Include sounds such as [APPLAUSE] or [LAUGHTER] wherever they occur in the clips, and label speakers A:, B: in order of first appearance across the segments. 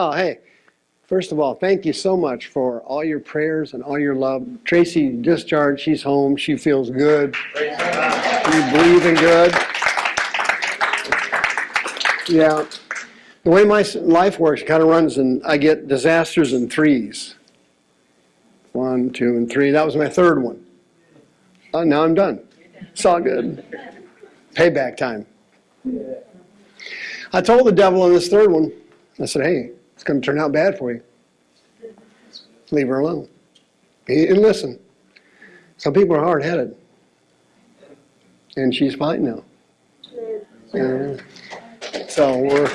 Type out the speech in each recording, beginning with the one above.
A: Oh, hey, first of all, thank you so much for all your prayers and all your love. Tracy discharged, she's home, she feels good. She's breathing good. Yeah. The way my life works kind of runs and I get disasters in threes. One, two, and three. That was my third one. Oh, now I'm done. It's all good. Payback time. I told the devil on this third one, I said, hey, it's going to turn out bad for you. Leave her alone. And listen. Some people are hard headed. And she's fine now. And so we're,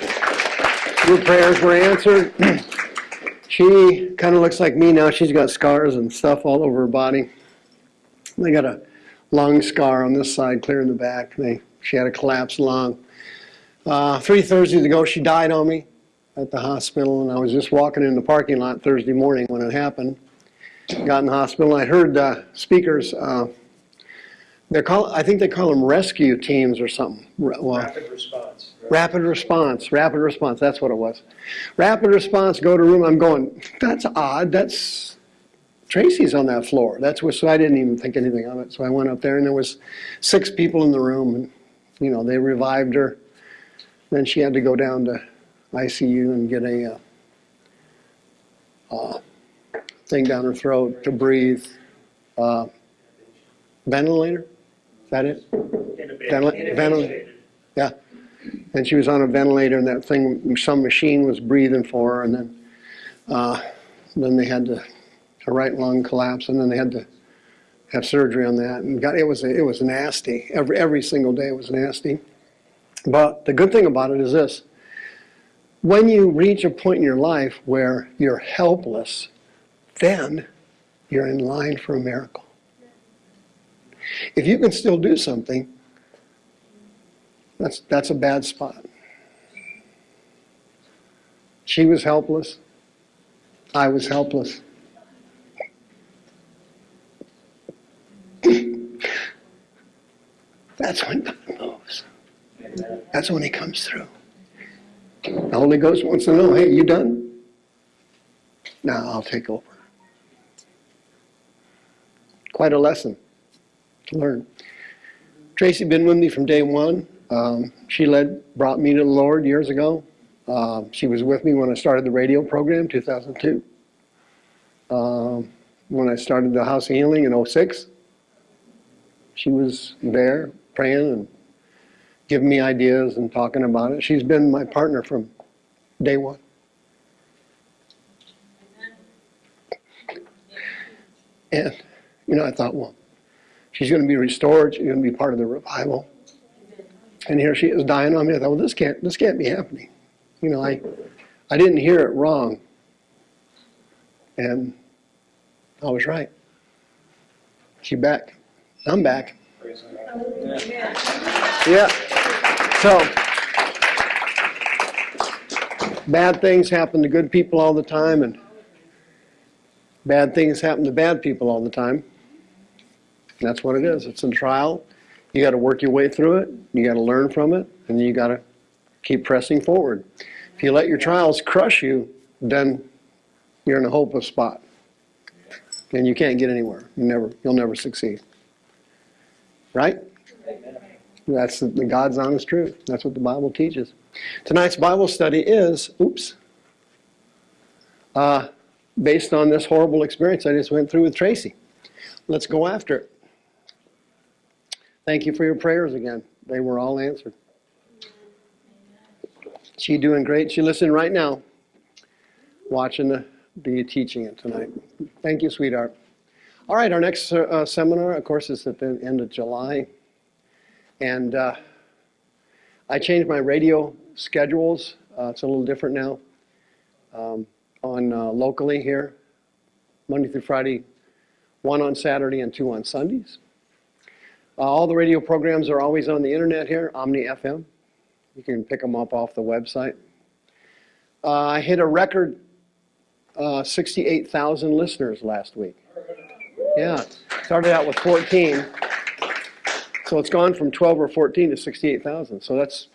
A: your prayers were answered. [CLEARS THROAT] she kind of looks like me now. She's got scars and stuff all over her body. They got a lung scar on this side, clear in the back. They, she had a collapsed lung. Uh, three Thursdays ago, she died on me at the hospital, and I was just walking in the parking lot Thursday morning when it happened. Got in the hospital, and I heard uh, speakers. Uh, they're call, I think they call them rescue teams or something. Well,
B: Rapid response.
A: rapid response, rapid response. That's what it was. Rapid response. Go to room. I'm going. That's odd. That's Tracy's on that floor. That's what. So I didn't even think anything of it. So I went up there, and there was six people in the room, and you know they revived her. Then she had to go down to ICU and get a uh, uh, thing down her throat to breathe. Uh, ventilator? Is that it? Ventil- ventil- Yeah. And she was on a ventilator and that thing, some machine was breathing for her and then, uh, then they had to, her right lung collapsed and then they had to have surgery on that. And God, it was, it was nasty. Every, every single day it was nasty. But the good thing about it is this. When you reach a point in your life where you're helpless, then you're in line for a miracle. If you can still do something, that's, that's a bad spot. She was helpless. I was helpless. [CLEARS THROAT] That's when God moves. That's when He comes through. The Holy Ghost wants to know, hey, you done? Now I'll take over. Quite a lesson to learn. Tracy been with me from day one. Um, she led, brought me to the Lord years ago. Uh, she was with me when I started the radio program, 2002. Um, when I started the House Healing in 06, she was there praying and giving me ideas and talking about it. She's been my partner from day one. And, you know, I thought, well, she's going to be restored. She's going to be part of the revival. And here she is dying on me. I thought, well, this can't, this can't be happening. You know, I, I didn't hear it wrong. And I was right. She back. I'm back.
B: God.
A: Yeah. So, bad things happen to good people all the time, and bad things happen to bad people all the time. That's what it is. It's a trial. You got to work your way through it. You got to learn from it, and you got to keep pressing forward. If you let your trials crush you, then you're in a hopeless spot, and you can't get anywhere. You never, you'll never succeed. Right? That's the, the God's honest truth. That's what the Bible teaches. Tonight's Bible study is, oops, uh, based on this horrible experience I just went through with Tracy. Let's go after it. Thank you for your prayers again. They were all answered. She doing great. She listening right now, watching the, the teaching it tonight. Thank you, sweetheart. All right, our next uh, seminar, of course, is at the end of July. And uh, I changed my radio schedules. Uh, it's a little different now. Um, on uh, locally here, Monday through Friday, one on Saturday and two on Sundays. Uh, all the radio programs are always on the internet here, Omni FM. You can pick them up off the website. Uh, I hit a record uh, 68,000 listeners last week. Yeah, started out with 14. So it's gone from 12 or 14 to 68,000. So that's,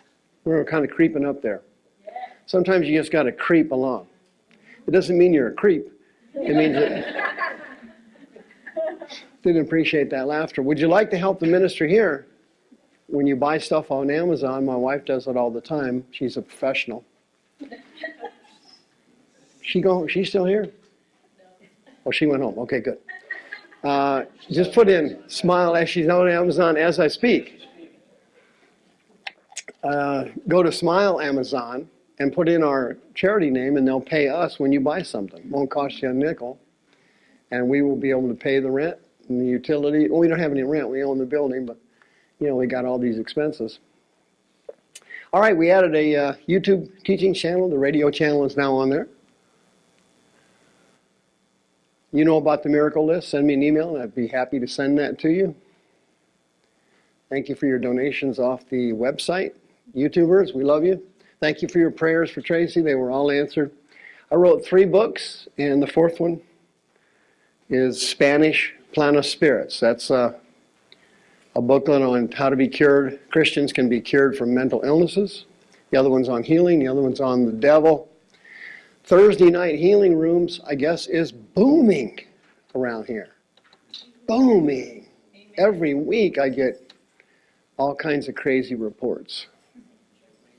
A: we're kind of creeping up there. Sometimes you just got to creep along. It doesn't mean you're a creep. It means that. [LAUGHS] Didn't appreciate that laughter. Would you like to help the ministry here? When you buy stuff on Amazon, my wife does it all the time. She's a professional. She go, she's still here? Oh, she went home. Okay, good. Uh, just put in smile as she's on Amazon as I speak. Uh, go to Smile Amazon and put in our charity name, and they'll pay us when you buy something. Won't cost you a nickel, and we will be able to pay the rent and the utility. Well, we don't have any rent; we own the building, but you know we got all these expenses. All right, we added a uh, YouTube teaching channel. The radio channel is now on there. You know about the miracle list, send me an email and I'd be happy to send that to you. Thank you for your donations off the website. YouTubers, we love you. Thank you for your prayers for Tracy. They were all answered. I wrote three books, and the fourth one is Spanish Plan of Spirits. That's a, a booklet on how to be cured. Christians can be cured from mental illnesses. The other one's on healing. The other one's on the devil. Thursday night healing rooms, I guess, is booming around here. Booming. Every week I get all kinds of crazy reports.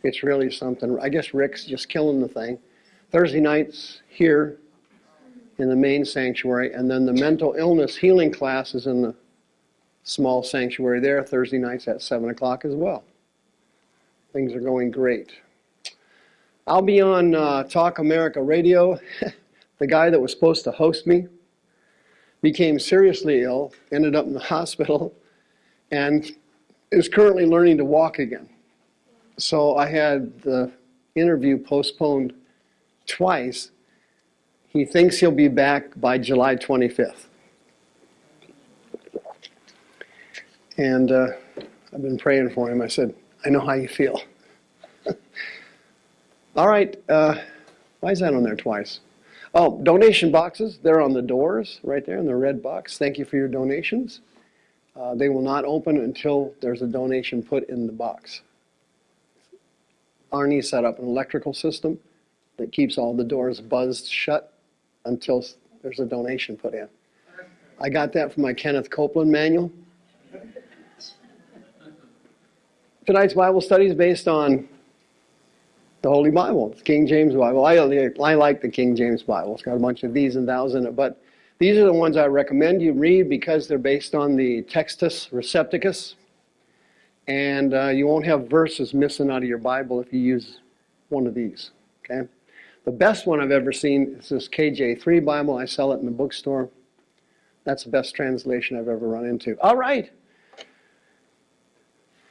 A: It's really something. I guess Rick's just killing the thing. Thursday nights here in the main sanctuary, and then the mental illness healing class is in the small sanctuary there, Thursday nights at 7 o'clock as well. Things are going great. I'll be on uh, Talk America Radio. [LAUGHS] the guy that was supposed to host me became seriously ill, ended up in the [LAUGHS] hospital, and is currently learning to walk again. So I had the interview postponed twice. He thinks he'll be back by July 25th. And uh, I've been praying for him. I said, I know how you feel. [LAUGHS] All right, uh, why is that on there twice? Oh, donation boxes, they're on the doors right there in the red box. Thank you for your donations. Uh, they will not open until there's a donation put in the box. Arnie set up an electrical system that keeps all the doors buzzed shut until there's a donation put in. I got that from my Kenneth Copeland manual. [LAUGHS] Tonight's Bible study is based on the Holy Bible, the King James Bible. I, I like the King James Bible. It's got a bunch of these and thous in it, but these are the ones I recommend you read because they're based on the Textus Receptus, and uh, you won't have verses missing out of your Bible if you use one of these. Okay. The best one I've ever seen is this KJ3 Bible. I sell it in the bookstore. That's the best translation I've ever run into. All right.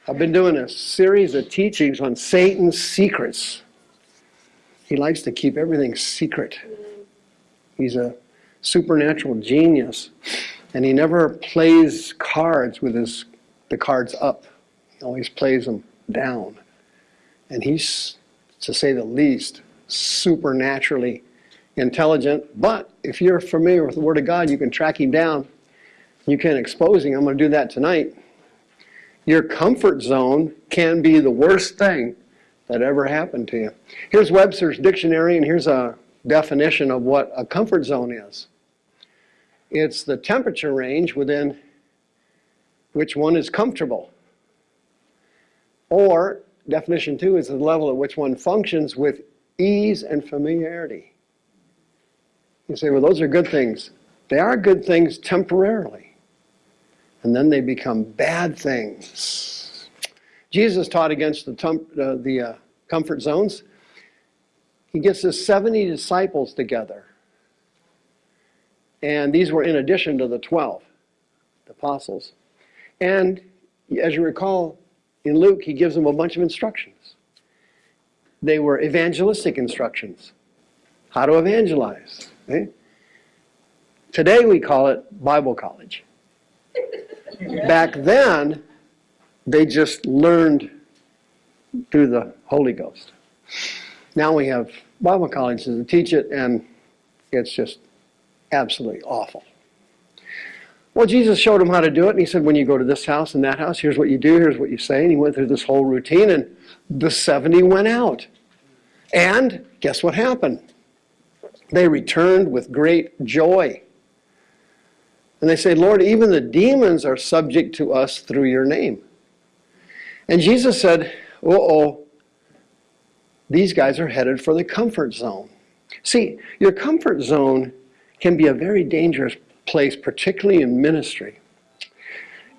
A: I've been doing a series of teachings on Satan's secrets. He likes to keep everything secret. He's a supernatural genius, and he never plays cards with his the cards up. He always plays them down. And he's, to say the least, supernaturally intelligent. But if you're familiar with the Word of God, you can track him down. You can expose him. I'm going to do that tonight. Your comfort zone can be the worst thing that ever happened to you. Here's Webster's dictionary, and here's a definition of what a comfort zone is. It's the temperature range within which one is comfortable. Or, definition two is the level at which one functions with ease and familiarity. You say, well, those are good things. They are good things temporarily. And then they become bad things. Jesus taught against the, uh, the uh, comfort zones. He gets his 70 disciples together. And these were in addition to the 12, the apostles. And as you recall, in Luke, he gives them a bunch of instructions. They were evangelistic instructions. How to evangelize. Eh? Today we call it Bible college. Back then, they just learned through the Holy Ghost. Now we have Bible colleges to teach it, and it's just absolutely awful. Well, Jesus showed him how to do it, and he said, when you go to this house and that house, here's what you do, here's what you say. And he went through this whole routine, and the 70 went out. And guess what happened? They returned with great joy. And they say, Lord, even the demons are subject to us through your name. And Jesus said, uh oh, these guys are headed for the comfort zone. See, your comfort zone can be a very dangerous place, particularly in ministry.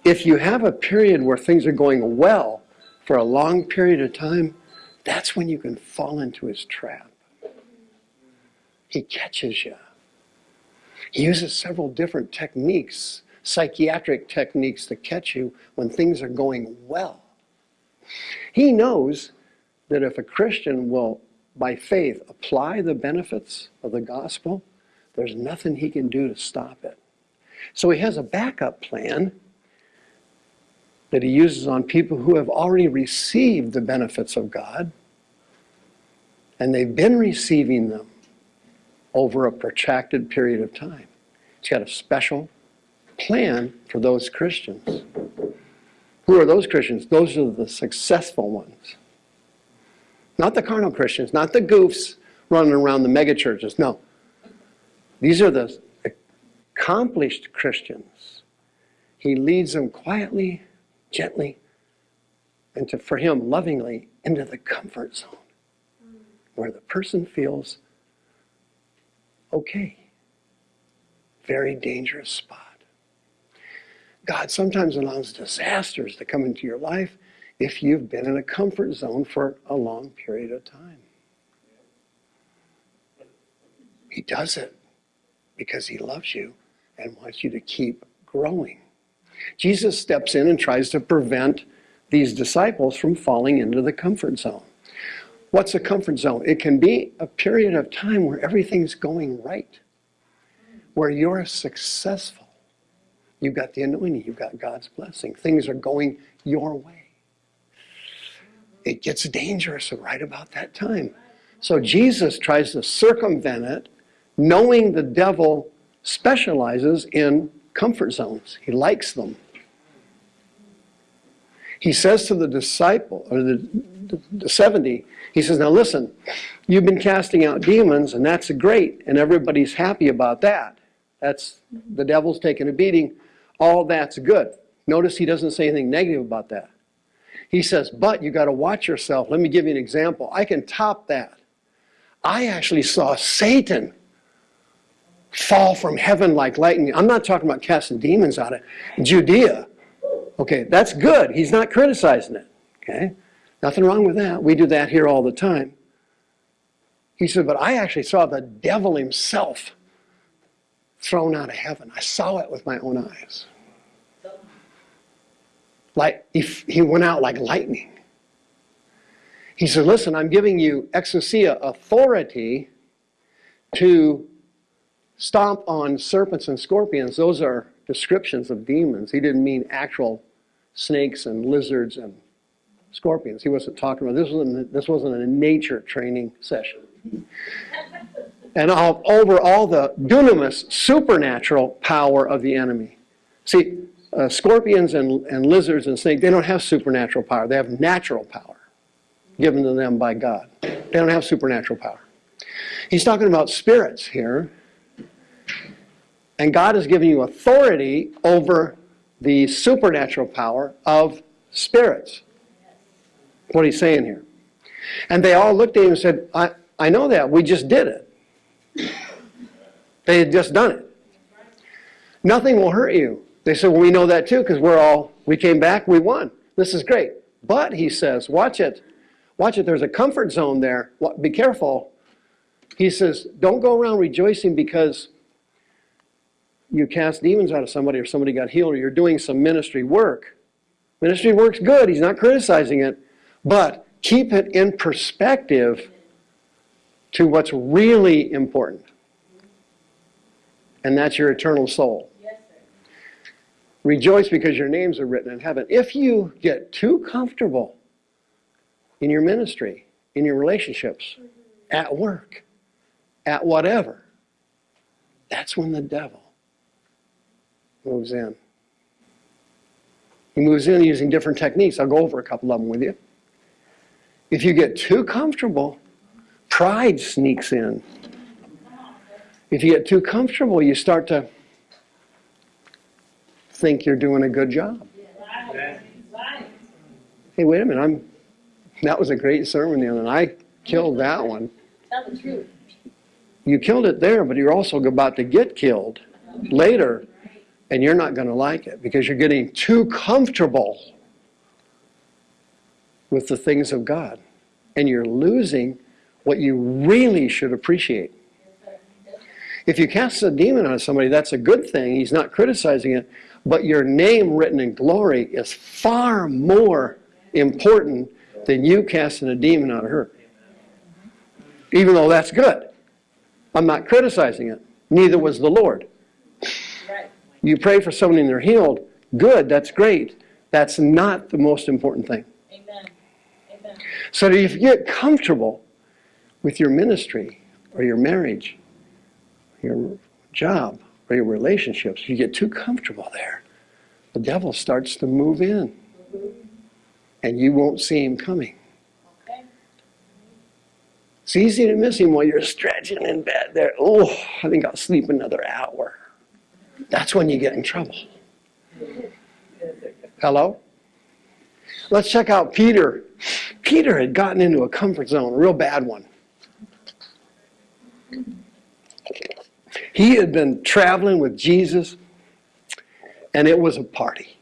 A: If you have a period where things are going well for a long period of time, that's when you can fall into his trap. He catches you. He uses several different techniques, psychiatric techniques to catch you when things are going well. He knows that if a Christian will, by faith, apply the benefits of the gospel, there's nothing he can do to stop it. So he has a backup plan that he uses on people who have already received the benefits of God, and they've been receiving them over a protracted period of time. He's got a special plan for those Christians. Who are those Christians? Those are the successful ones. Not the carnal Christians, not the goofs running around the megachurches. No. These are the accomplished Christians. He leads them quietly, gently, and to, for him, lovingly, into the comfort zone where the person feels okay. Very dangerous spot. God sometimes allows disasters to come into your life if you've been in a comfort zone for a long period of time. He does it because he loves you and wants you to keep growing. Jesus steps in and tries to prevent these disciples from falling into the comfort zone. What's a comfort zone? It can be a period of time where everything's going right, where you're successful. You've got the anointing, you've got God's blessing. Things are going your way. It gets dangerous right about that time. So Jesus tries to circumvent it, knowing the devil specializes in comfort zones. He likes them. He says to the disciple, or the, the 70, he says, now listen, you've been casting out demons and that's great and everybody's happy about that. That's, the devil's taking a beating. All that's good. Notice he doesn't say anything negative about that. He says, but you got to watch yourself. Let me give you an example. I can top that. I actually saw Satan fall from heaven like lightning. I'm not talking about casting demons out of Judea. Okay, that's good. He's not criticizing it. Okay, nothing wrong with that. We do that here all the time. He said, but I actually saw the devil himself thrown out of heaven. I saw it with my own eyes. Like if he went out like lightning. He said, listen, I'm giving you exousia authority to stomp on serpents and scorpions. Those are descriptions of demons. He didn't mean actual snakes and lizards and scorpions. He wasn't talking about, this wasn't, this wasn't a nature training session. and all, over all the dunamis, supernatural power of the enemy. See, uh, scorpions and, and lizards and snakes, they don't have supernatural power. They have natural power given to them by God. They don't have supernatural power. He's talking about spirits here. And God has given you authority over the supernatural power of spirits. What he's saying here. And they all looked at him and said, I, I know that. We just did it. They had just done it. Nothing will hurt you. They said, well, we know that too because we're all, we came back, we won. This is great. But, he says, watch it. Watch it. There's a comfort zone there. Be careful. He says, don't go around rejoicing because you cast demons out of somebody or somebody got healed or you're doing some ministry work. Ministry work's good. He's not criticizing it. But keep it in perspective to what's really important. And that's your eternal soul. Rejoice because your names are written in heaven. If you get too comfortable in your ministry, in your relationships, mm-hmm. at work, at whatever, that's when the devil moves in. He moves in using different techniques. I'll go over a couple of them with you. If you get too comfortable, pride sneaks in. If you get too comfortable, you start to think you're doing a good job. Hey, wait a minute, I'm, that was a great sermon the other night. I killed that one.
C: Tell the truth.
A: You killed it there, but you're also about to get killed later, and you're not going to like it because you're getting too comfortable with the things of God. And you're losing what you really should appreciate. If you cast a demon on somebody, that's a good thing. He's not criticizing it. But your name written in glory is far more important than you casting a demon out of her. Even though that's good. I'm not criticizing it. Neither was the Lord. You pray for someone and they're healed. Good, that's great. That's not the most important thing.
C: Amen.
A: So that if you get comfortable with your ministry or your marriage, your job, or your relationships, you get too comfortable there, the devil starts to move in. And you won't see him coming.
C: Okay.
A: It's easy to miss him while you're stretching in bed there. Oh, I think I'll sleep another hour. That's when you get in trouble. Hello? Let's check out Peter. Peter had gotten into a comfort zone, a real bad one. He had been traveling with Jesus, and it was a party.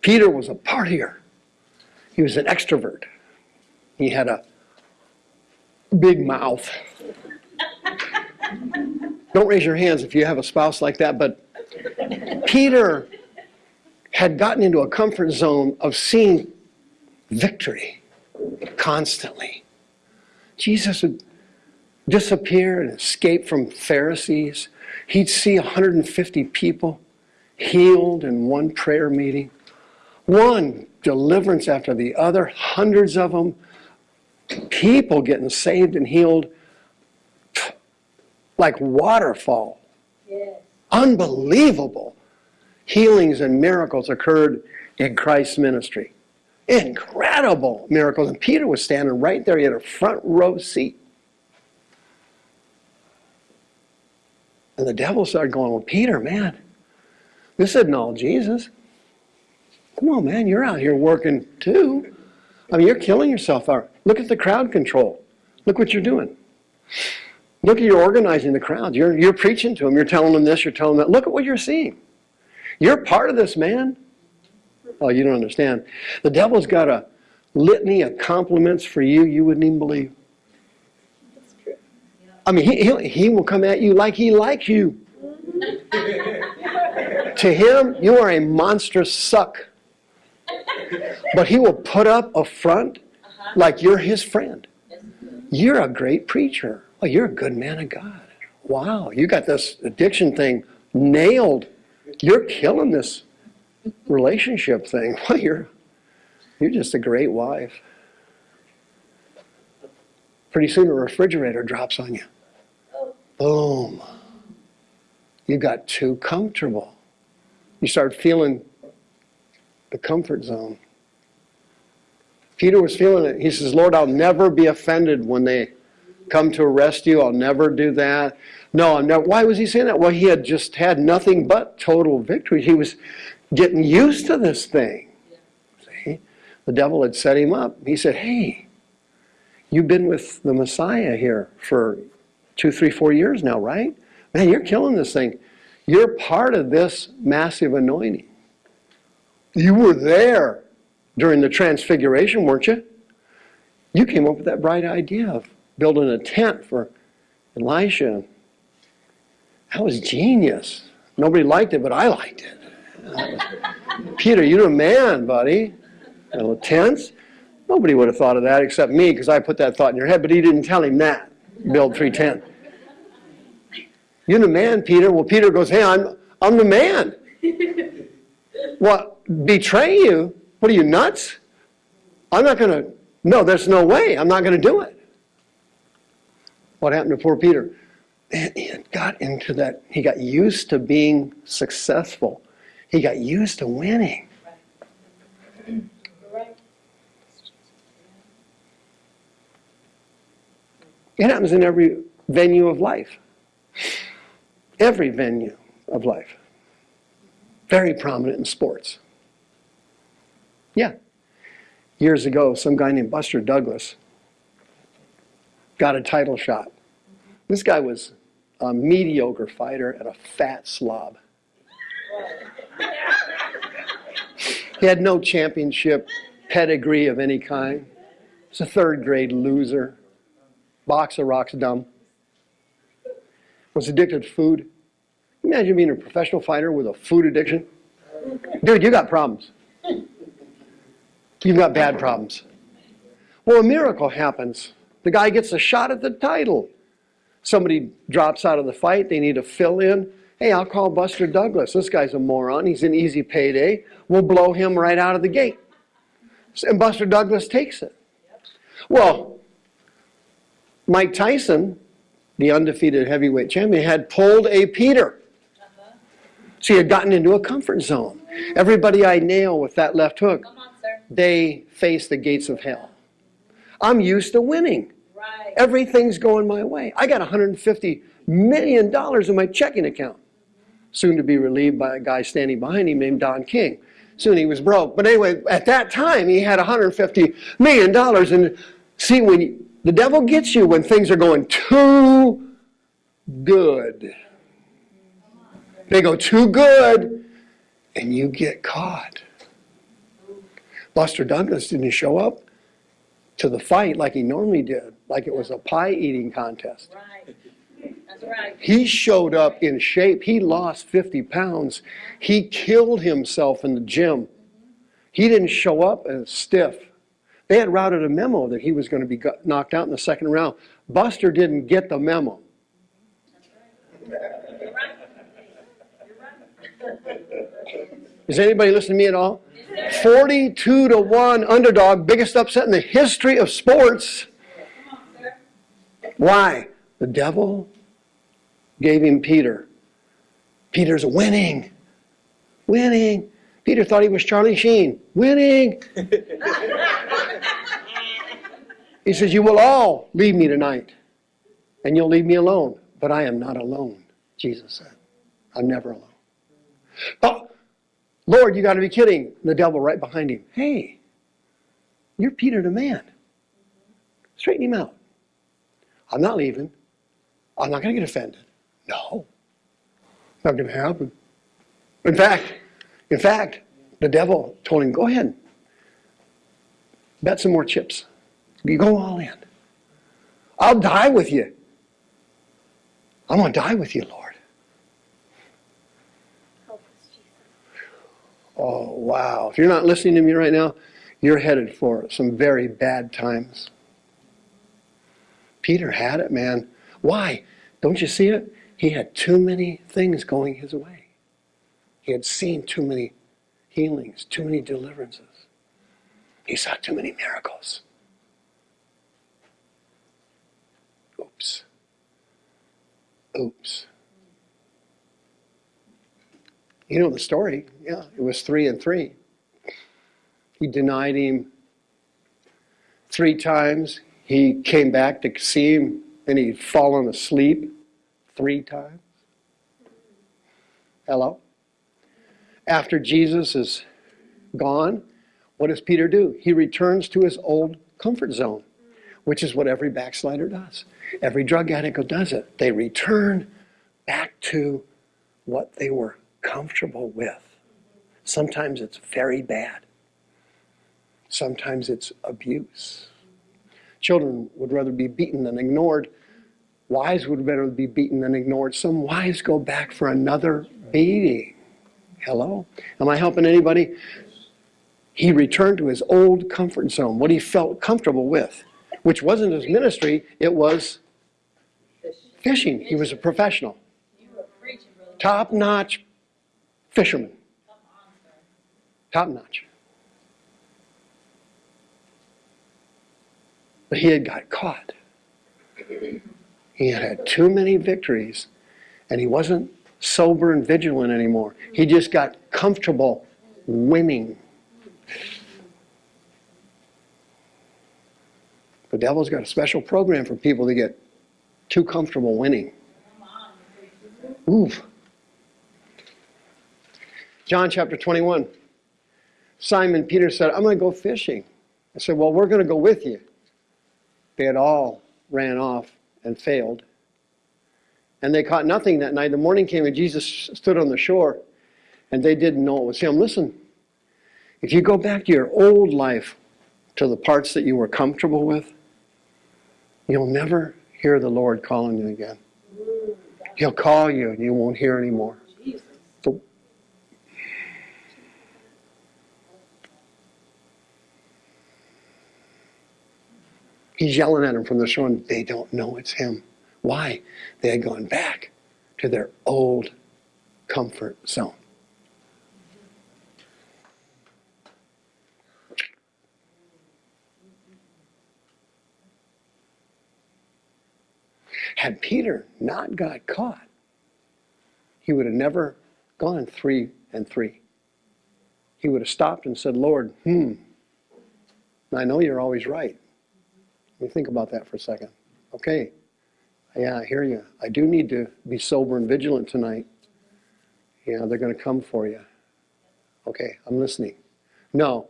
A: Peter was a partier. He was an extrovert. He had a big mouth. Don't raise your hands if you have a spouse like that, but Peter had gotten into a comfort zone of seeing victory constantly. Jesus would disappear and escape from Pharisees. He'd see 150 people healed in one prayer meeting. One deliverance after the other, hundreds of them, people getting saved and healed like waterfall.
C: Yes.
A: Unbelievable healings and miracles occurred in Christ's ministry. Incredible miracles. And Peter was standing right there. He had a front row seat. And the devil started going, Well, Peter, man, this isn't all Jesus. Come on, man, you're out here working too. I mean, you're killing yourself. out. Look at the crowd control. Look what you're doing. Look at you're organizing the crowd. You're, you're preaching to them. You're telling them this, you're telling them that. Look at what you're seeing. You're part of this, man. Oh, you don't understand. The devil's got a litany of compliments for you you wouldn't even believe.
C: That's true.
A: I mean, he, he'll, he will come at you like he likes you. [LAUGHS] to him, you are a monstrous suck. But he will put up a front uh-huh. like you're his friend. You're a great preacher. Oh, you're a good man of God. Wow, you got this addiction thing nailed. You're killing this relationship thing. [LAUGHS] Well, you're, you're just a great wife. Pretty soon a refrigerator drops on you. Boom. You got too comfortable. You start feeling the comfort zone. Peter was feeling it. He says, Lord, I'll never be offended when they come to arrest you. I'll never do that. No, I'm never. Why was he saying that? Well, he had just had nothing but total victory. He was getting used to this thing. See? The devil had set him up. He said, Hey, you've been with the Messiah here for two, three, four years now, right? Man, you're killing this thing. You're part of this massive anointing. You were there during the transfiguration, weren't you? You came up with that bright idea of building a tent for Elijah. That was genius. Nobody liked it, but I liked it. [LAUGHS] Peter, you're a man, buddy. You know, tents? Nobody would have thought of that except me because I put that thought in your head, but he didn't tell him that. Build three tents. You're the man, Peter. Well, Peter goes, hey, I'm, I'm the man. [LAUGHS] What, betray you? What are you, nuts? I'm not going to, no, there's no way. I'm not going to do it. What happened to poor Peter? Man, [CLEARS THROAT] he got into that, he got used to being successful. He got used to winning. It happens in every venue of life. every venue of life. Very prominent in sports. Yeah. Years ago, some guy named Buster Douglas got a title shot. This guy was a mediocre fighter and a fat slob. He had no championship pedigree of any kind. He's a third grade loser. Boxer rocks dumb. Was addicted to food. Imagine being a professional fighter with a food addiction. Dude, you got problems. You've got bad problems. Well, a miracle happens. The guy gets a shot at the title. Somebody drops out of the fight, they need to fill in. Hey, I'll call Buster Douglas. This guy's a moron. He's an easy payday. We'll blow him right out of the gate. And Buster Douglas takes it. Well, Mike Tyson, the undefeated heavyweight champion, had pulled a Peter. So he had gotten into a comfort zone. Everybody I nail with that left hook,
C: Come on, sir.
A: they face the gates of hell. I'm used to winning. Everything's going my way. I got $150 million in my checking account. Soon to be relieved by a guy standing behind him named Don King. Soon he was broke. But anyway, at that time, he had $150 million. And see, when you, the devil gets you when things are going too good, they go too good, and you get caught. Buster Douglas didn't show up to the fight like he normally did, like it was a pie eating contest.
C: Right.
A: He showed up in shape. He lost 50 pounds. He killed himself in the gym. He didn't show up as stiff. They had routed a memo that he was going to be knocked out in the second round. Buster didn't get the memo. Is anybody listening to me at all? 42 to 1 underdog, biggest upset in the history of sports. Why? The devil gave him Peter. Peter's winning. Winning. Peter thought he was Charlie Sheen. Winning. [LAUGHS] he says, You will all leave me tonight, and you'll leave me alone. But I am not alone, Jesus said. I'm never alone. Oh, Lord, you got to be kidding. The devil right behind him. Hey, you're Peter the man. Straighten him out. I'm not leaving. I'm not going to get offended. No, not going to happen. In fact, in fact, the devil told him, "Go ahead, bet some more chips. You go all in. I'll die with you. I'm going to die with you, Lord."
C: Help us, Jesus.
A: Oh wow! If you're not listening to me right now, you're headed for some very bad times. Peter had it, man. Why? Don't you see it? He had too many things going his way. He had seen too many healings, too many deliverances. He saw too many miracles. Oops. Oops. You know the story. Yeah, it was three and three. He denied him three times. He came back to see him and he'd fallen asleep three times. Hello? After Jesus is gone, what does Peter do? He returns to his old comfort zone, which is what every backslider does. Every drug addict does it. They return back to what they were comfortable with. Sometimes it's very bad. Sometimes it's abuse. Children would rather be beaten than ignored. Wives would rather be beaten than ignored. Some wives go back for another beating. Hello? Am I helping anybody? He returned to his old comfort zone, what he felt comfortable with, which wasn't his ministry, it was fishing. He was a professional, top notch fisherman. Top notch. But he had got caught. He had had too many victories, and he wasn't sober and vigilant anymore. He just got comfortable winning. The devil's got a special program for people to get too comfortable winning. Ooh. John chapter 21. Simon Peter said, I'm going to go fishing. I said, Well, we're going to go with you. They had all ran off and failed. And they caught nothing that night. The morning came and Jesus stood on the shore and they didn't know it was him. Listen, if you go back to your old life, to the parts that you were comfortable with, you'll never hear the Lord calling you again. He'll call you and you won't hear anymore. He's yelling at him from the shore, and they don't know it's him. Why? They had gone back to their old comfort zone. Had Peter not got caught, he would have never gone three and three. He would have stopped and said, Lord, hmm, I know you're always right. Let me think about that for a second. Okay, yeah, I hear you. I do need to be sober and vigilant tonight. Yeah, they're going to come for you. Okay, I'm listening. No,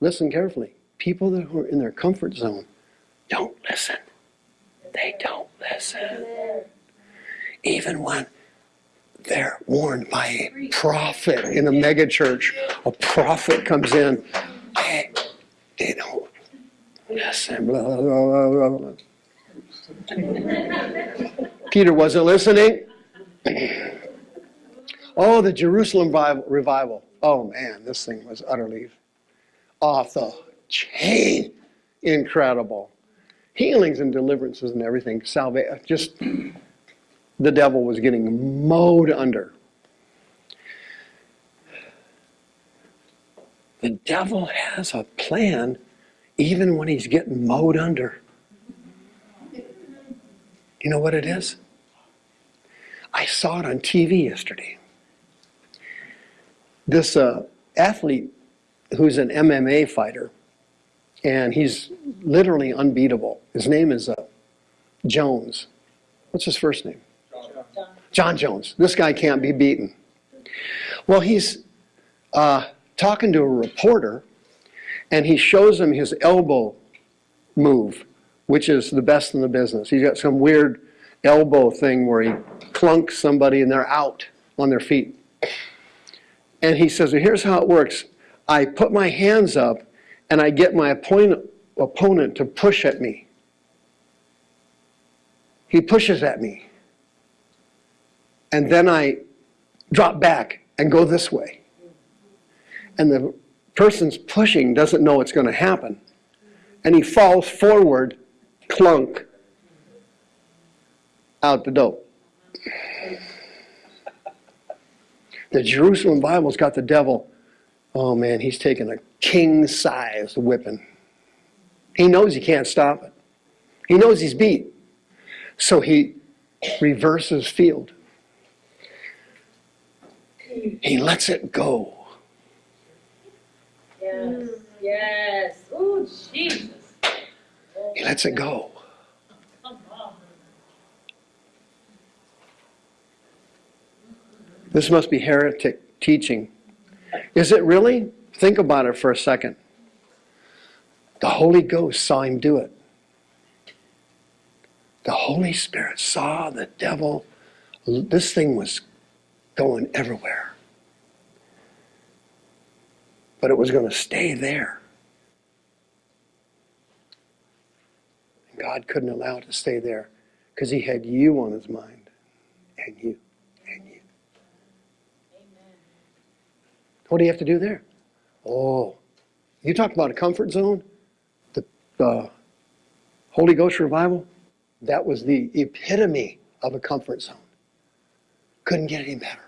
A: listen carefully. People that are in their comfort zone don't listen. They don't listen. Even when they're warned by a prophet in a megachurch, a prophet comes in, they, they don't listen. Blah, [LAUGHS] blah, blah. Peter wasn't listening. [CLEARS THROAT] Oh, the Jerusalem revival- revival. Oh man, this thing was utterly off the chain. Incredible. Healings and deliverances and everything. Salvation. Just [CLEARS THROAT] the devil was getting mowed under. The devil has a plan even when he's getting mowed under. You know what it is? I saw it on TV yesterday. This uh, athlete who's an MMA fighter, and he's literally unbeatable. His name is uh, Jones. What's his first name? Jon Jones. This guy can't be beaten. Well, he's uh, talking to a reporter, and he shows him his elbow move, which is the best in the business. He's got some weird elbow thing where he clunks somebody and they're out on their feet. And he says, well, here's how it works. I put my hands up and I get my opponent, opponent to push at me. He pushes at me. And then I drop back and go this way. And the person's pushing doesn't know it's going to happen. And he falls forward, clunk, out the dope. The Jerusalem Bible's got the devil, oh man, he's taking a king sized whipping. He knows he can't stop it. He knows he's beat. So he reverses field. He lets it go.
C: Yes. Yes. Oh, Jesus.
A: He lets it go. This must be heretic teaching. Is it really? Think about it for a second. The Holy Ghost saw him do it. The Holy Spirit saw the devil. This thing was going everywhere. But it was going to stay there. And God couldn't allow it to stay there because he had you on his mind. And you. And you. Amen. What do you have to do there? Oh, you talk about a comfort zone. The, the Holy Ghost revival, that was the epitome of a comfort zone. Couldn't get any better.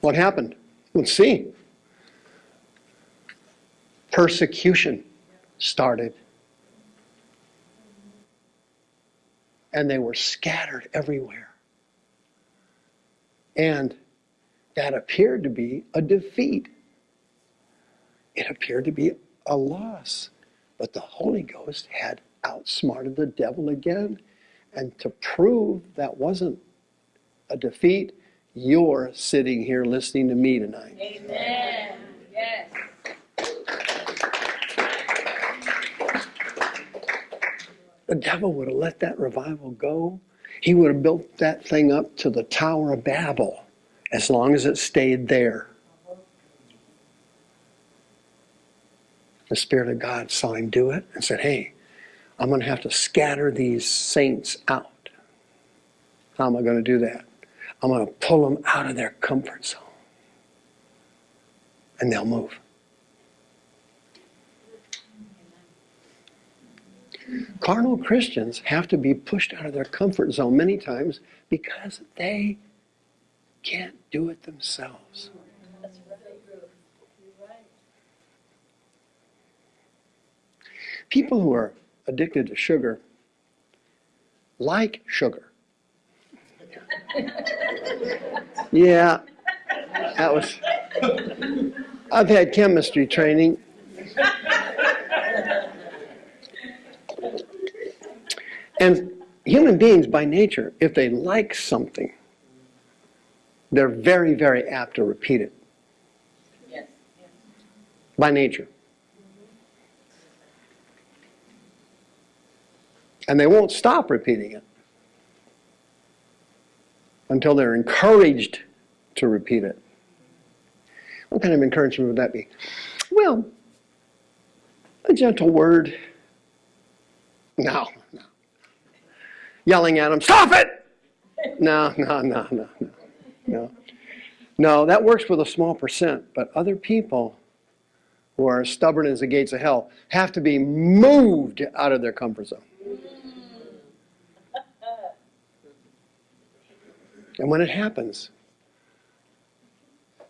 A: What happened? Let's see. Persecution started. And they were scattered everywhere. And that appeared to be a defeat. It appeared to be a loss. But the Holy Ghost had outsmarted the devil again, And to prove that wasn't a defeat, you're sitting here listening to me tonight.
C: Amen. Yes.
A: The devil would have let that revival go. He would have built that thing up to the Tower of Babel as long as it stayed there. The Spirit of God saw him do it and said, Hey, I'm going to have to scatter these saints out. How am I going to do that? I'm going to pull them out of their comfort zone. And they'll move. Carnal Christians have to be pushed out of their comfort zone many times because they can't do it themselves. People who are addicted to sugar like sugar. Yeah, that was. I've had chemistry training. And human beings, by nature, if they like something, they're very, very apt to repeat it by nature. And they won't stop repeating it until they're encouraged to repeat it. What kind of encouragement would that be? Well, a gentle word. No, no. Yelling at them, stop it! No, no, no, no, no, no. No, that works with a small percent, but other people who are as stubborn as the gates of hell have to be moved out of their comfort zone. And when it happens,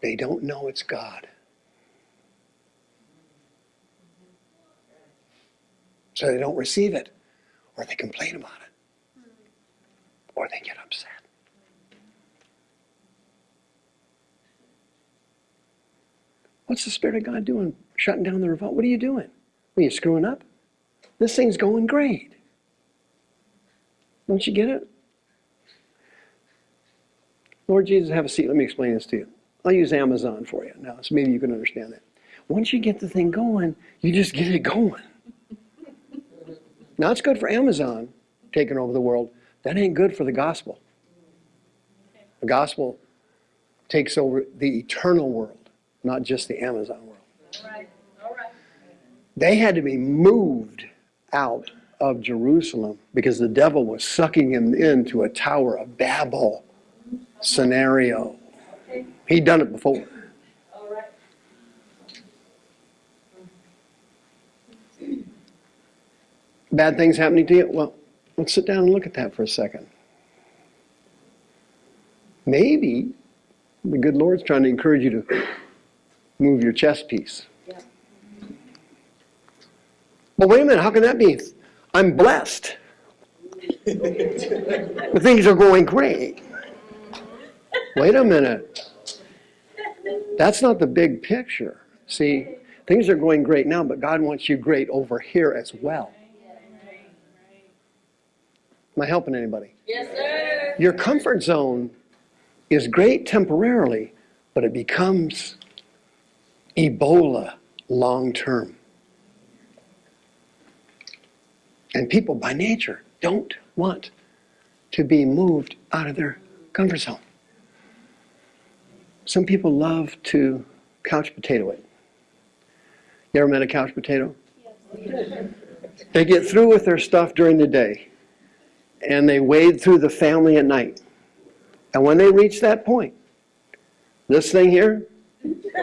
A: they don't know it's God. So they don't receive it, or they complain about it, or they get upset. What's the Spirit of God doing? Shutting down the revolt? What are you doing? Are you screwing up? This thing's going great. Don't you get it? Lord Jesus, have a seat. Let me explain this to you. I'll use Amazon for you now, so maybe you can understand that. Once you get the thing going, you just get it going. Now, it's good for Amazon taking over the world. That ain't good for the gospel. The gospel takes over the eternal world, not just the Amazon world.
C: All right. All right.
A: They had to be moved out of Jerusalem because the devil was sucking him into a Tower of Babel scenario. He'd done it before. Bad things happening to you? Well, let's sit down and look at that for a second. Maybe the good Lord's trying to encourage you to move your chest piece. Well, wait a minute, how can that be? I'm blessed. [LAUGHS] the things are going great. Wait a minute. That's not the big picture. See, things are going great now, but God wants you great over here as well. Am I helping anybody?
C: Yes, sir.
A: Your comfort zone is great temporarily, but it becomes Ebola long term. And people by nature don't want to be moved out of their comfort zone. Some people love to couch potato it. You ever met a couch potato? They get through with their stuff during the day and they wade through the family at night. And when they reach that point, this thing here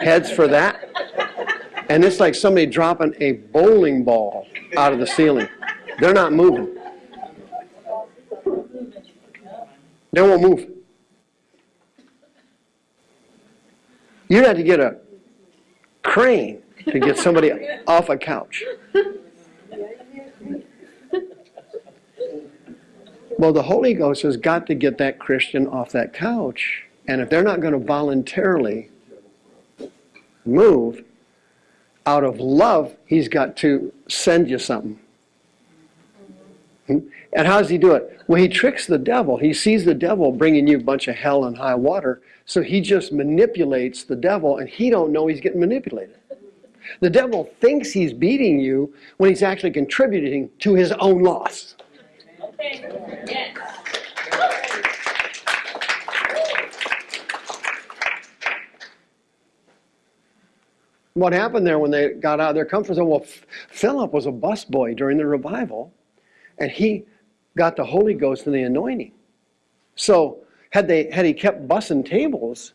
A: heads for that. And it's like somebody dropping a bowling ball out of the ceiling. They're not moving. They won't move. You'd have to get a crane to get somebody [LAUGHS] off a couch. Well, the Holy Ghost has got to get that Christian off that couch. And if they're not going to voluntarily move, out of love, He's got to send you something. And how does he do it? Well, he tricks the devil. He sees the devil bringing you a bunch of hell and high water, so he just manipulates the devil, and he don't know he's getting manipulated. The devil thinks he's beating you when he's actually contributing to his own loss.
C: Okay, yes.
A: What happened there when they got out of their comfort zone? Well, Philip was a busboy during the revival, and he got the Holy Ghost and the anointing. So had they had he kept bussing tables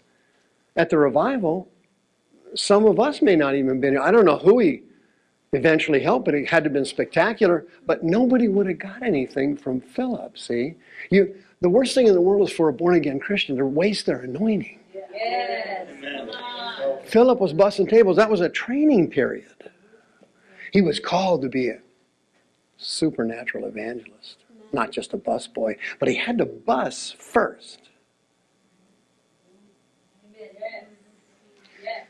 A: at the revival, some of us may not even been. Here. I don't know who he eventually helped, but it had to have been spectacular. But nobody would have got anything from Philip. See, you. The worst thing in the world is for a born again Christian to waste their anointing.
C: Yes.
A: Philip was busting tables. That was a training period. He was called to be a supernatural evangelist, not just a busboy, but he had to bus first.
C: Yes. Yes.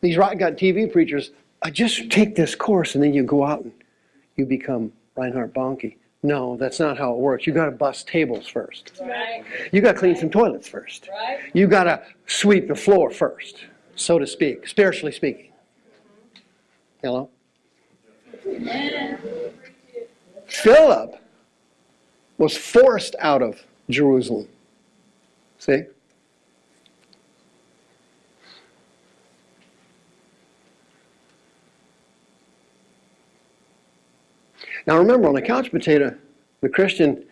A: These rock gut TV preachers, I just take this course and then you go out and you become Reinhard Bonnke. No, that's not how it works. You got to bust tables first.
C: Right.
A: You got to clean some toilets first.
C: Right.
A: You got to sweep the floor first, so to speak, spiritually speaking. Hello? Philip was forced out of Jerusalem. See? Now remember, on a couch potato, the Christian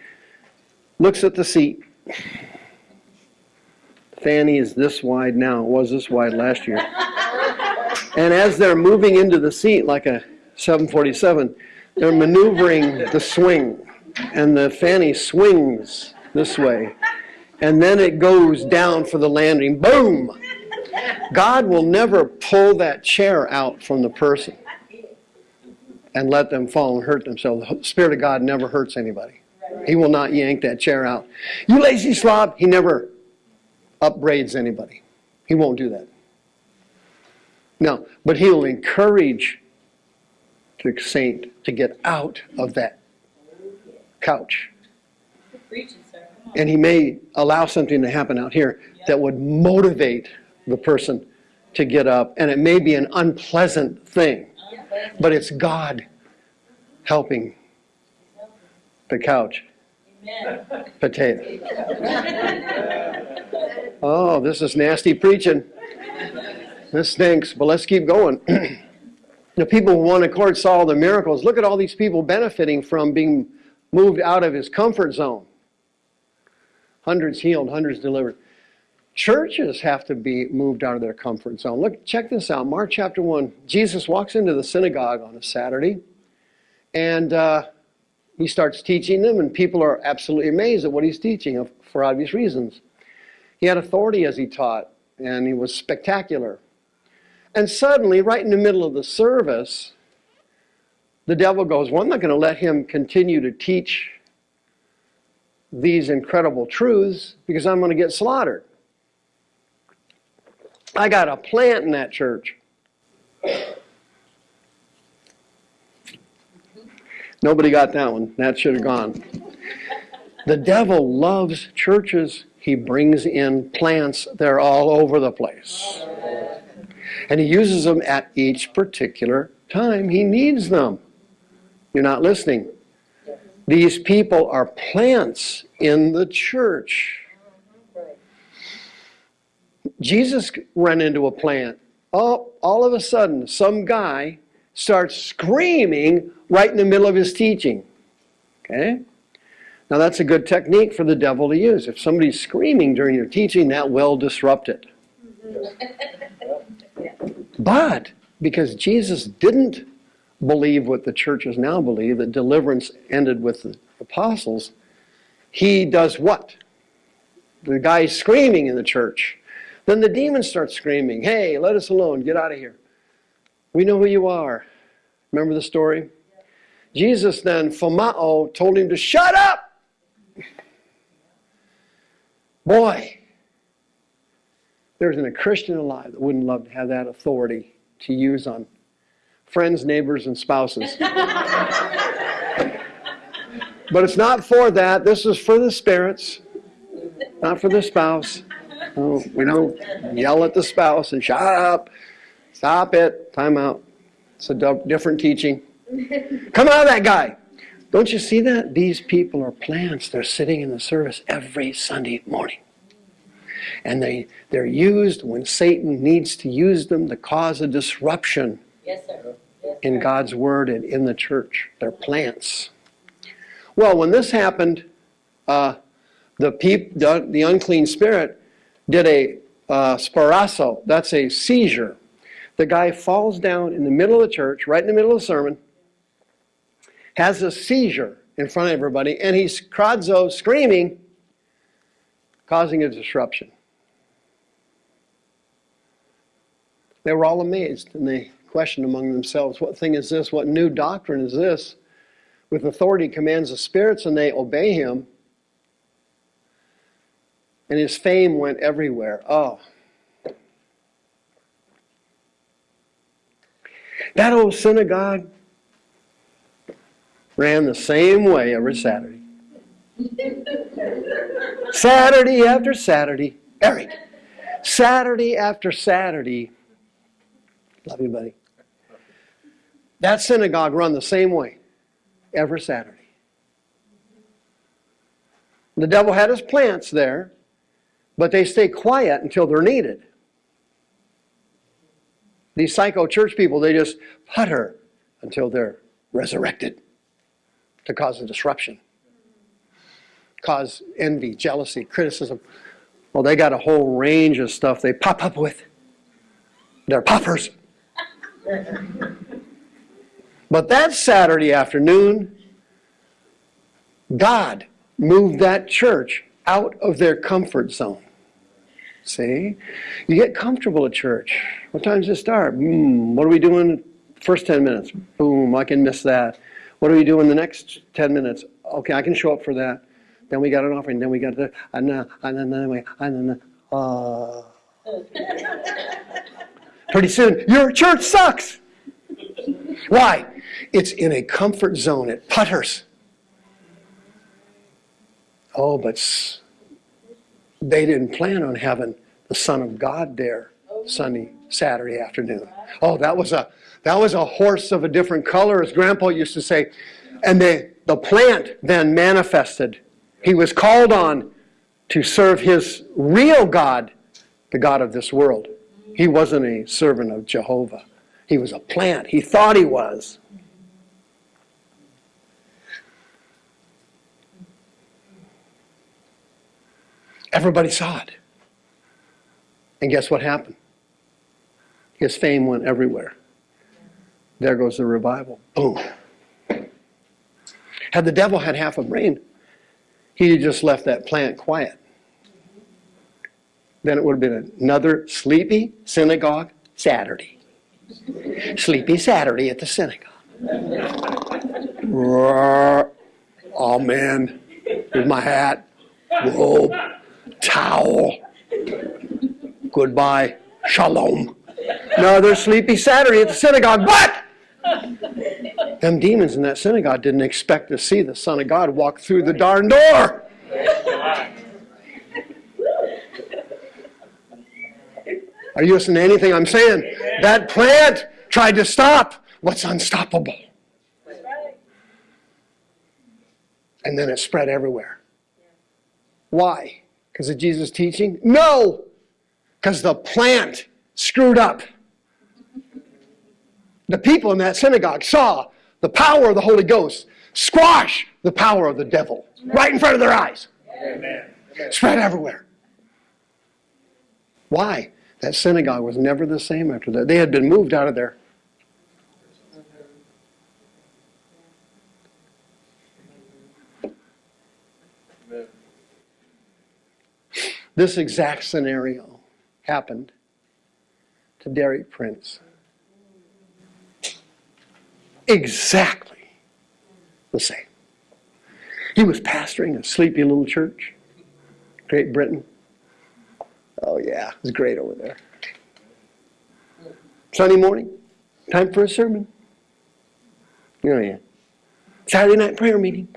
A: looks at the seat. Fanny is this wide now. It was this wide last year. [LAUGHS] And as they're moving into the seat like a 747, they're maneuvering the swing. And the fanny swings this way. And then it goes down for the landing. Boom! God will never pull that chair out from the person and let them fall and hurt themselves. The Spirit of God never hurts anybody. He will not yank that chair out. You lazy slob, he never upbraids anybody. He won't do that. No, but he'll encourage the saint to get out of that couch. And he may allow something to happen out here that would motivate the person to get up. And it may be an unpleasant thing, but it's God helping the couch potato. [LAUGHS] Oh, this is nasty preaching. This stinks, but let's keep going. [CLEARS THROAT] the people who one court saw all the miracles. Look at all these people benefiting from being moved out of his comfort zone. Hundreds healed, hundreds delivered. Churches have to be moved out of their comfort zone. Look, check this out. Mark chapter 1. Jesus walks into the synagogue on a Saturday, and uh, he starts teaching them, and people are absolutely amazed at what he's teaching for obvious reasons. He had authority as he taught, and he was spectacular. And suddenly, right in the middle of the service, the devil goes, Well, I'm not going to let him continue to teach these incredible truths because I'm going to get slaughtered. I got a plant in that church. Nobody got that one. That should have gone. The devil loves churches. He brings in plants. They're all over the place. And he uses them at each particular time. He needs them. You're not listening. These people are plants in the church. Jesus ran into a plant. Oh, all of a sudden, some guy starts screaming right in the middle of his teaching. Okay? Now, that's a good technique for the devil to use. If somebody's screaming during your teaching, that will disrupt it. [LAUGHS] But because Jesus didn't believe what the churches now believe, that deliverance ended with the apostles, he does what? The guy's screaming in the church. Then the demons start screaming, Hey, let us alone, get out of here. We know who you are. Remember the story? Jesus then, Phomao, told him to shut up. Boy, there isn't a Christian alive that wouldn't love to have that authority to use on friends, neighbors, and spouses. But it's not for that. This is for the spirits, not for the spouse. We don't yell at the spouse and shut up, stop it, time out. It's a different teaching. Come out of that guy. Don't you see that? These people are plants. They're sitting in the service every Sunday morning. And they, they're used when Satan needs to use them to cause a disruption
C: Yes, sir. Yes,
A: in. God's Word and in the church. They're plants. Well, when this happened, uh, the, peop, the, the unclean spirit did a uh, sparasso. That's a seizure. The guy falls down in the middle of the church, right in the middle of the sermon, has a seizure in front of everybody, and he's krazo screaming, causing a disruption. They were all amazed, and they questioned among themselves, What thing is this? What new doctrine is this? With authority commands the spirits, and they obey him. And his fame went everywhere. Oh. That old synagogue ran the same way every Saturday. Saturday after Saturday. Eric. Saturday after Saturday. Love you, buddy. That synagogue run the same way every Saturday. The devil had his plants there, but they stay quiet until they're needed. These psycho church people, they just putter until they're resurrected to cause a disruption, cause envy, jealousy, criticism. Well, they got a whole range of stuff they pop up with. They're poppers. But that Saturday afternoon, God moved that church out of their comfort zone. See? You get comfortable at church. What time's does it start? Hmm, what are we doing first 10 minutes? Boom, I can miss that. What are we doing the next 10 minutes? Okay, I can show up for that. Then we got an offering. Then we got the, and then, and then, and then, and then, uh, pretty soon, your church sucks. Why? It's in a comfort zone. It putters. Oh, but they didn't plan on having the Son of God there Sunday, Saturday afternoon. Oh, that was a that was a horse of a different color, as Grandpa used to say. And the, the plant then manifested. He was called on to serve his real God, the God of this world. He wasn't a servant of Jehovah. He was a plant. He thought he was. Everybody saw it. And guess what happened? His fame went everywhere. There goes the revival. Boom. Had the devil had half a brain, he'd just left that plant quiet. Then it would have been another sleepy synagogue Saturday. Sleepy Saturday at the synagogue. Roar. Amen. Here's my hat, robe, towel. Goodbye. Shalom. Another sleepy Saturday at the synagogue. But them demons in that synagogue didn't expect to see the Son of God walk through the darn door. Are you listening to anything I'm saying? That plant tried to stop what's unstoppable. And then it spread everywhere. Why? Because of Jesus' teaching? No! Because the plant screwed up. The people in that synagogue saw the power of the Holy Ghost squash the power of the devil right in front of their eyes.
B: Amen.
A: Spread everywhere. Why? That synagogue was never the same after that. They had been moved out of there. This exact scenario happened to Derek Prince. Exactly the same. He was pastoring a sleepy little church, Great Britain. Oh, yeah, it's great over there. Sunday morning, time for a sermon. Oh, yeah. Saturday night prayer meeting.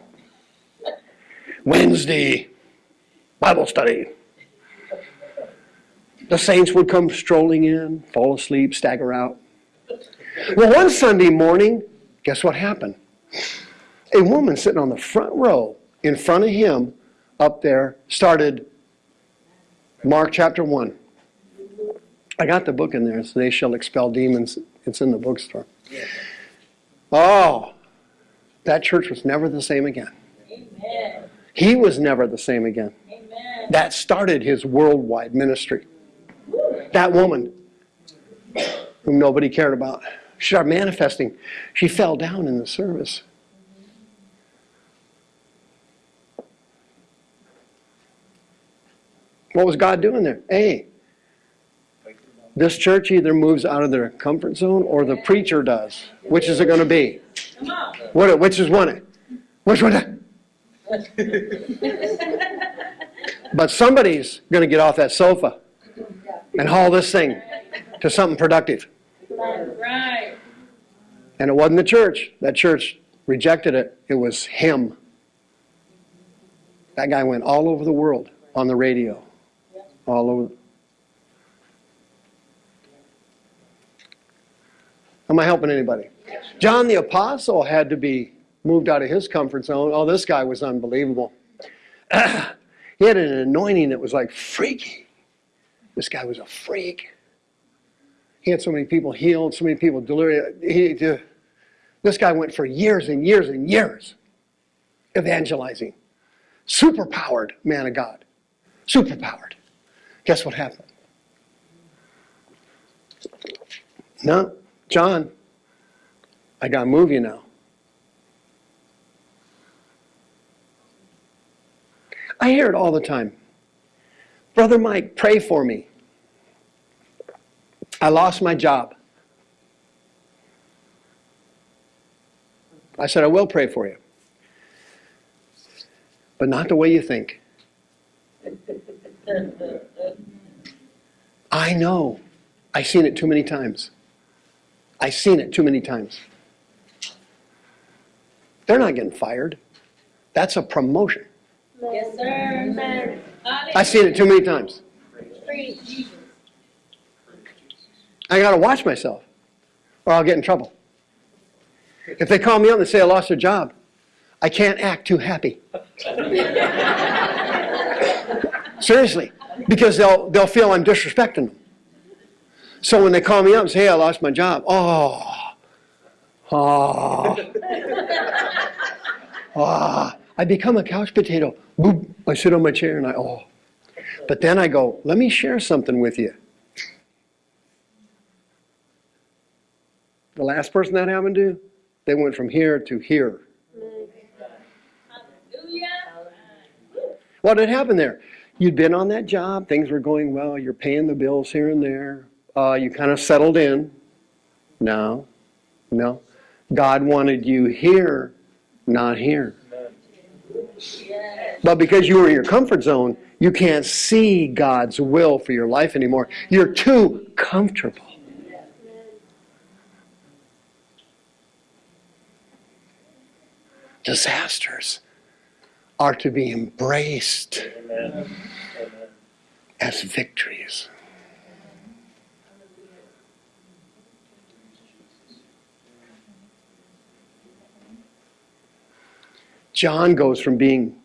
A: Wednesday Bible study. The saints would come strolling in, fall asleep, stagger out. Well, one Sunday morning, guess what happened? A woman sitting on the front row in front of him up there started Mark chapter 1. I got the book in there, so they shall expel demons. It's in the bookstore. Oh, that church was never the same again.
C: Amen.
A: He was never the same again.
C: Amen.
A: That started his worldwide ministry. That woman, whom nobody cared about, she started manifesting. She fell down in the service. What was God doing there? Hey, this church either moves out of their comfort zone or the preacher does. Which is it going to be? What? Which is one? Which one? [LAUGHS] But somebody's going to get off that sofa and haul this thing to something productive.
C: Right.
A: And it wasn't the church. That church rejected it. It was him. That guy went all over the world on the radio. All over. Am I helping anybody? John the Apostle had to be moved out of his comfort zone. Oh, this guy was unbelievable. [CLEARS THROAT] he had an anointing that was like freaky. This guy was a freak. He had so many people healed, so many people delirious. He, this guy went for years and years and years evangelizing. Superpowered man of God. Superpowered. Guess what happened? No, John, I got to move you now. I hear it all the time. Brother Mike, pray for me. I lost my job. I said, I will pray for you. But not the way you think. I know. I've seen it too many times. I've seen it too many times. They're not getting fired. That's a promotion.
C: Yes, sir.
A: I've seen it too many times. I got to watch myself or I'll get in trouble. If they call me up and say I lost a job, I can't act too happy. [LAUGHS] Seriously, because they'll, they'll feel I'm disrespecting them. So when they call me up and say, hey, I lost my job, oh, oh, [LAUGHS] oh, I become a couch potato. Boop, I sit on my chair and I, oh. But then I go, let me share something with you. The last person that happened to, they went from here to here. What had happened there? You'd been on that job, things were going well, you're paying the bills here and there, uh, you kind of settled in. No, no. God wanted you here, not here. But because you were in your comfort zone, you can't see God's will for your life anymore. You're too comfortable. Disasters are to be embraced.
B: Amen.
A: as victories. John goes from being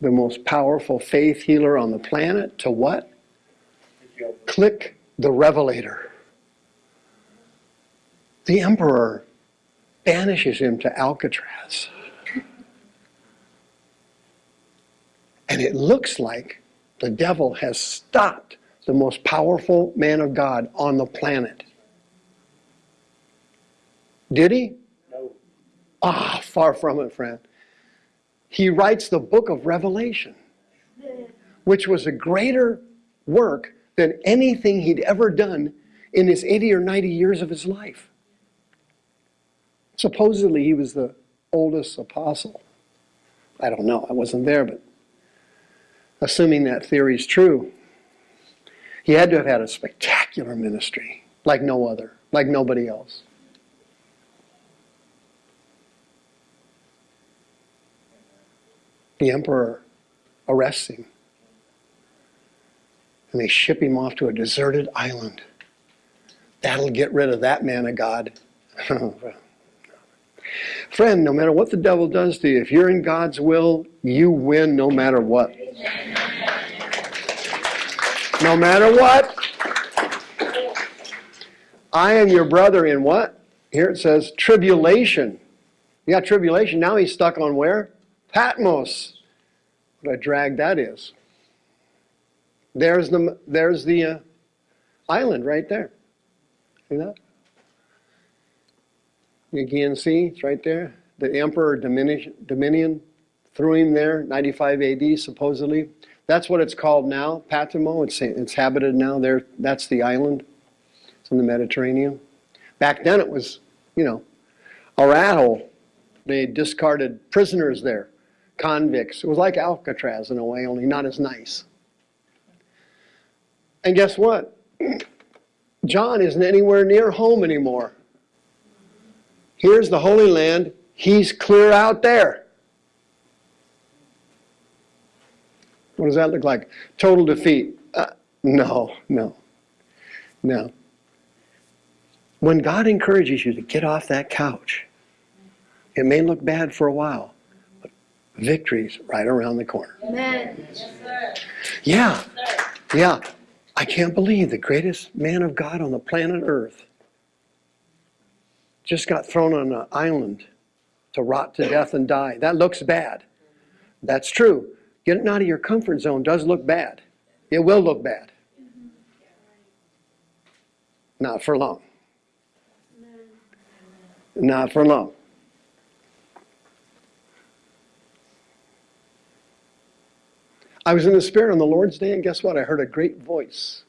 A: the most powerful faith healer on the planet to what? Click the revelator. The emperor banishes him to Alcatraz. And it looks like the devil has stopped the most powerful man of God on the planet. Did he?
B: No.
A: Ah, far from it, friend. He writes the book of Revelation, which was a greater work than anything he'd ever done in his 80 or 90 years of his life. Supposedly, he was the oldest apostle. I don't know, I wasn't there, but assuming that theory is true, he had to have had a spectacular ministry like no other, like nobody else. The emperor arrests him. And they ship him off to a deserted island. That'll get rid of that man of God. [LAUGHS] Friend, no matter what the devil does to you, if you're in God's will, you win no matter what. No matter what. I am your brother in what? Here it says tribulation. You got tribulation. Now he's stuck on where? Patmos. What a drag that is. There's the, there's the uh, island right there. See that? You can see, it's right there. The emperor Domitian, threw him there, 95 AD supposedly. That's what it's called now, Patimo. It's, it's habited now there. That's the island. It's in the Mediterranean. Back then it was, you know, a rat hole. They discarded prisoners there, convicts. It was like Alcatraz in a way, only not as nice. And guess what? [CLEARS THROAT] John isn't anywhere near home anymore. Here's the Holy Land. He's clear out there. What does that look like? Total defeat. Uh, no, no, no. When God encourages you to get off that couch, it may look bad for a while, victory's right around the corner.
C: Amen. Yes, sir.
A: Yeah, yeah. I can't believe the greatest man of God on the planet Earth just got thrown on an island to rot to death and die. That looks bad. That's true. Getting out of your comfort zone does look bad. It will look bad. Not for long. Not for long. I was in the Spirit on the Lord's Day, and guess what? I heard a great voice.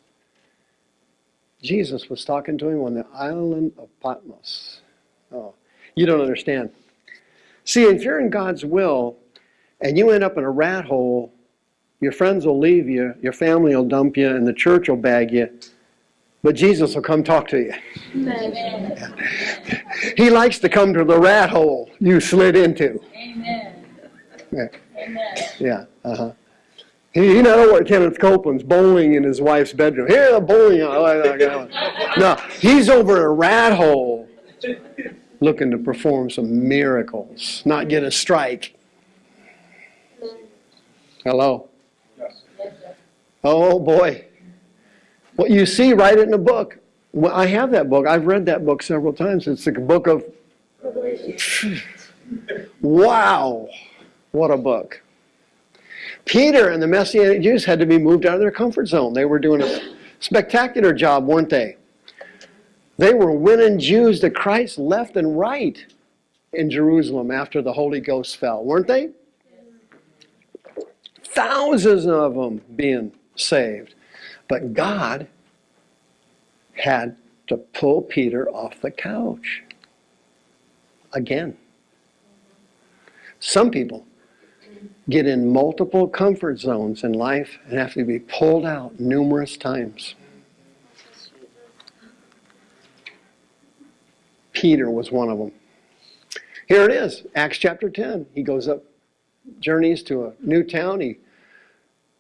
A: Jesus was talking to him on the island of Patmos. Oh, you don't understand. See, if you're in God's will and you end up in a rat hole, your friends will leave you, your family will dump you, and the church will bag you, but Jesus will come talk to you.
C: Amen.
A: He likes to come to the rat hole you slid into.
C: Amen.
A: Yeah.
C: Amen.
A: Yeah, uh-huh. He, he not over at Kenneth Copeland's bowling in his wife's bedroom. Here, the bowling. No, he's over at a rat hole looking to perform some miracles, not get a strike. Hello? Oh, boy. What you see, write it in a book. Well, I have that book. I've read that book several times. It's the book of, [SIGHS] wow, what a book. Peter and the Messianic Jews had to be moved out of their comfort zone. They were doing a spectacular job, weren't they? They were winning Jews to Christ left and right in Jerusalem after the Holy Ghost fell, weren't they? Thousands of them being saved. But God had to pull Peter off the couch again. Some people get in multiple comfort zones in life and have to be pulled out numerous times. Peter was one of them. Here it is, Acts chapter 10. He goes up, journeys to a new town. He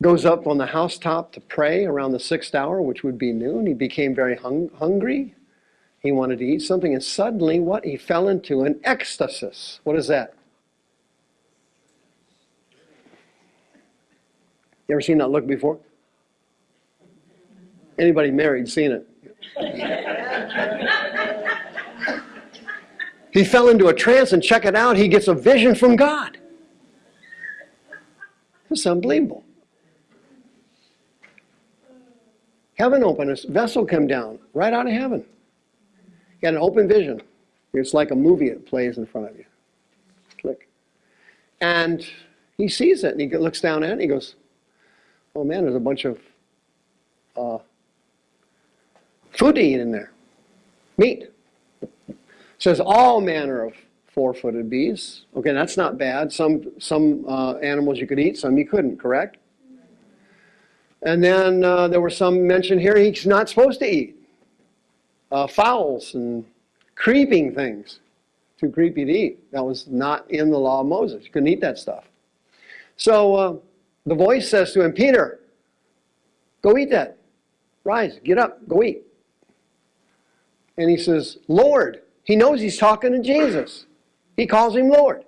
A: goes up on the housetop to pray around the sixth hour, which would be noon. He became very hung- hungry. He wanted to eat something, and suddenly, what? He fell into an ecstasy. What is that? You ever seen that look before? Anybody married seen it? he fell into a trance and check it out, he gets a vision from God. It's unbelievable. Heaven opened, a vessel came down right out of heaven. He had an open vision. It's like a movie that plays in front of you. Click. And he sees it and he looks down at it and he goes, Oh man, there's a bunch of uh, food to eat in there. Meat. It says all manner of four-footed beasts. Okay, that's not bad. Some some uh, animals you could eat, some you couldn't. Correct. And then uh, there were some mentioned here he's not supposed to eat. Uh, fowls and creeping things. Too creepy to eat. That was not in the law of Moses. You couldn't eat that stuff. So uh, the voice says to him, Peter, go eat that. Rise, get up, go eat. And he says, Lord. He knows he's talking to Jesus. He calls him Lord.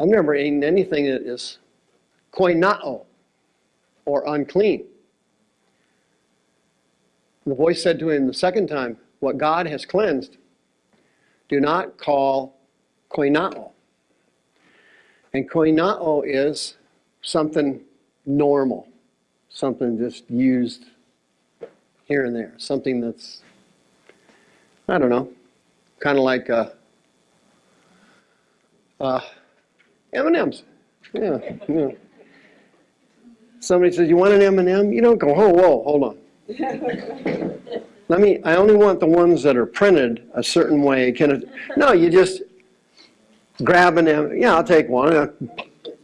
A: I've never eaten anything that is koinao or unclean. The voice said to him the second time, What God has cleansed, do not call koinao. And koinao is something normal, something just used here and there, something that's, I don't know, kind of like uh, uh, M&M's. Yeah, yeah. Somebody says, "You want an M&M?" You don't go, "Oh, whoa, hold on." [LAUGHS] Let me. I only want the ones that are printed a certain way. Can it? No, you just grab an M. Yeah, I'll take one. And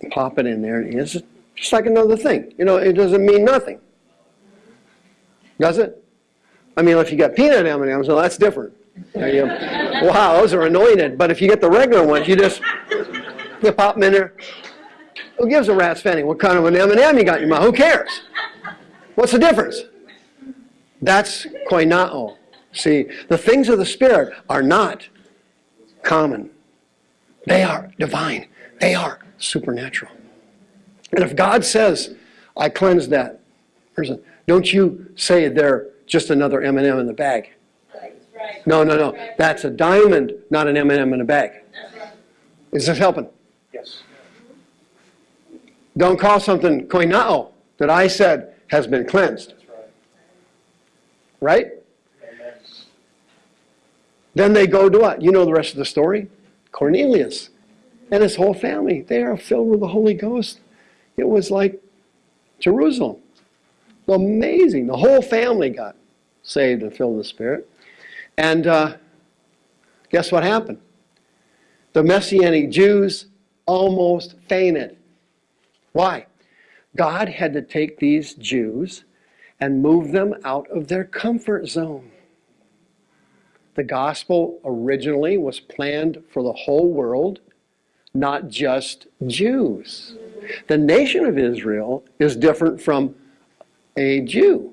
A: I pop it in there. It's just like another thing. You know, it doesn't mean nothing. Does it? I mean, if you got peanut M&Ms, well, that's different. You- wow, those are anointed. But if you get the regular ones, you just you pop them in there. Who gives a rat's fanning what kind of an M&M you got in your mouth? Who cares? What's the difference? That's koinao. See, the things of the Spirit are not common. They are divine. They are supernatural. And if God says, I cleanse that person, don't you say they're just another M&M in the bag. No, no, no. That's a diamond, not an M&M in a bag. Is this helping?
B: Yes.
A: Don't call something koinao that I said has been cleansed,
B: right.
A: Then they go to what? You know the rest of the story. Cornelius and his whole family, they are filled with the Holy Ghost. It was like Jerusalem. Amazing. The whole family got saved and filled with the Spirit. And uh, guess what happened? The Messianic Jews almost fainted. Why? God had to take these Jews and move them out of their comfort zone. The gospel originally was planned for the whole world, not just Jews. The nation of Israel is different from a Jew.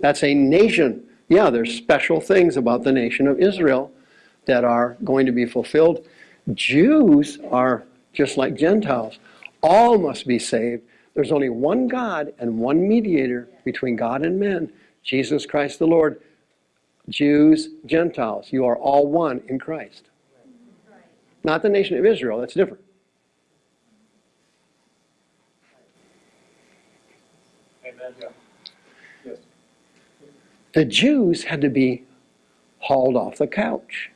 A: That's a nation. Yeah, there's special things about the nation of Israel that are going to be fulfilled. Jews are just like Gentiles. All must be saved. There's only one God and one mediator between God and men, Jesus Christ the Lord. Jews, Gentiles, you are all one in Christ. Not the nation of Israel, that's different.
B: Amen.
A: The Jews had to be hauled off the couch.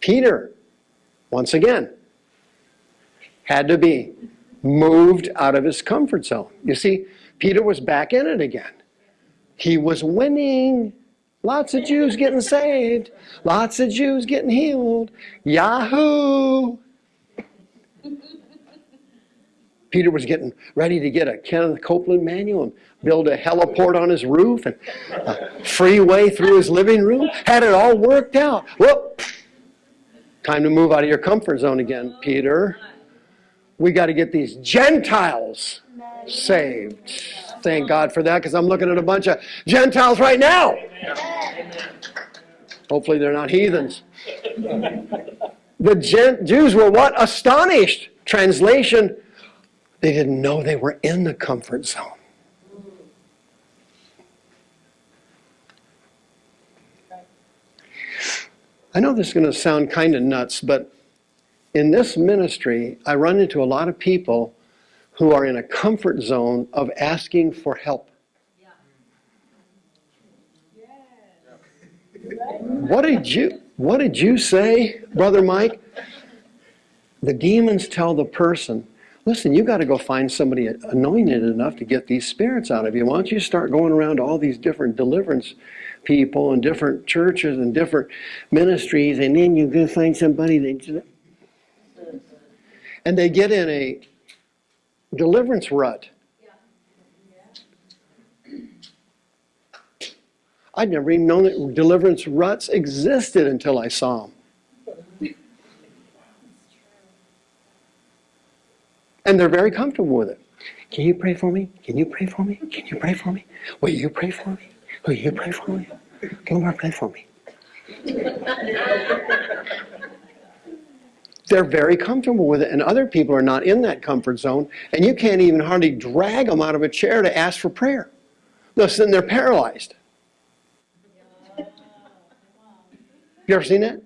A: Peter, once again, had to be moved out of his comfort zone. You see, Peter was back in it again. He was winning. Lots of Jews getting saved. Lots of Jews getting healed. Yahoo! [LAUGHS] Peter was getting ready to get a Kenneth Copeland manual and build a heliport on his roof and a freeway through his living room. Had it all worked out. Whoop! Time to move out of your comfort zone again, Peter. We got to get these Gentiles saved. Thank God for that because I'm looking at a bunch of Gentiles right now. Hopefully they're not heathens. The Gen- Jews were what? Astonished. Translation, they didn't know they were in the comfort zone. I know this is going to sound kind of nuts, but in this ministry, I run into a lot of people who are in a comfort zone of asking for help. What did you what did you say, brother Mike? The demons tell the person, listen, you got to go find somebody anointed enough to get these spirits out of you. Why don't you start going around to all these different deliverance people and different churches and different ministries, and then you go find somebody that and they get in a deliverance rut. I'd never even known that deliverance ruts existed until I saw them. And they're very comfortable with it. Can you pray for me? Can you pray for me? Can you pray for me? Will you pray for me? Will you pray for me? Can you pray for me? They're very comfortable with it, and other people are not in that comfort zone, and you can't even hardly drag them out of a chair to ask for prayer. Listen, They're paralyzed. You ever seen that?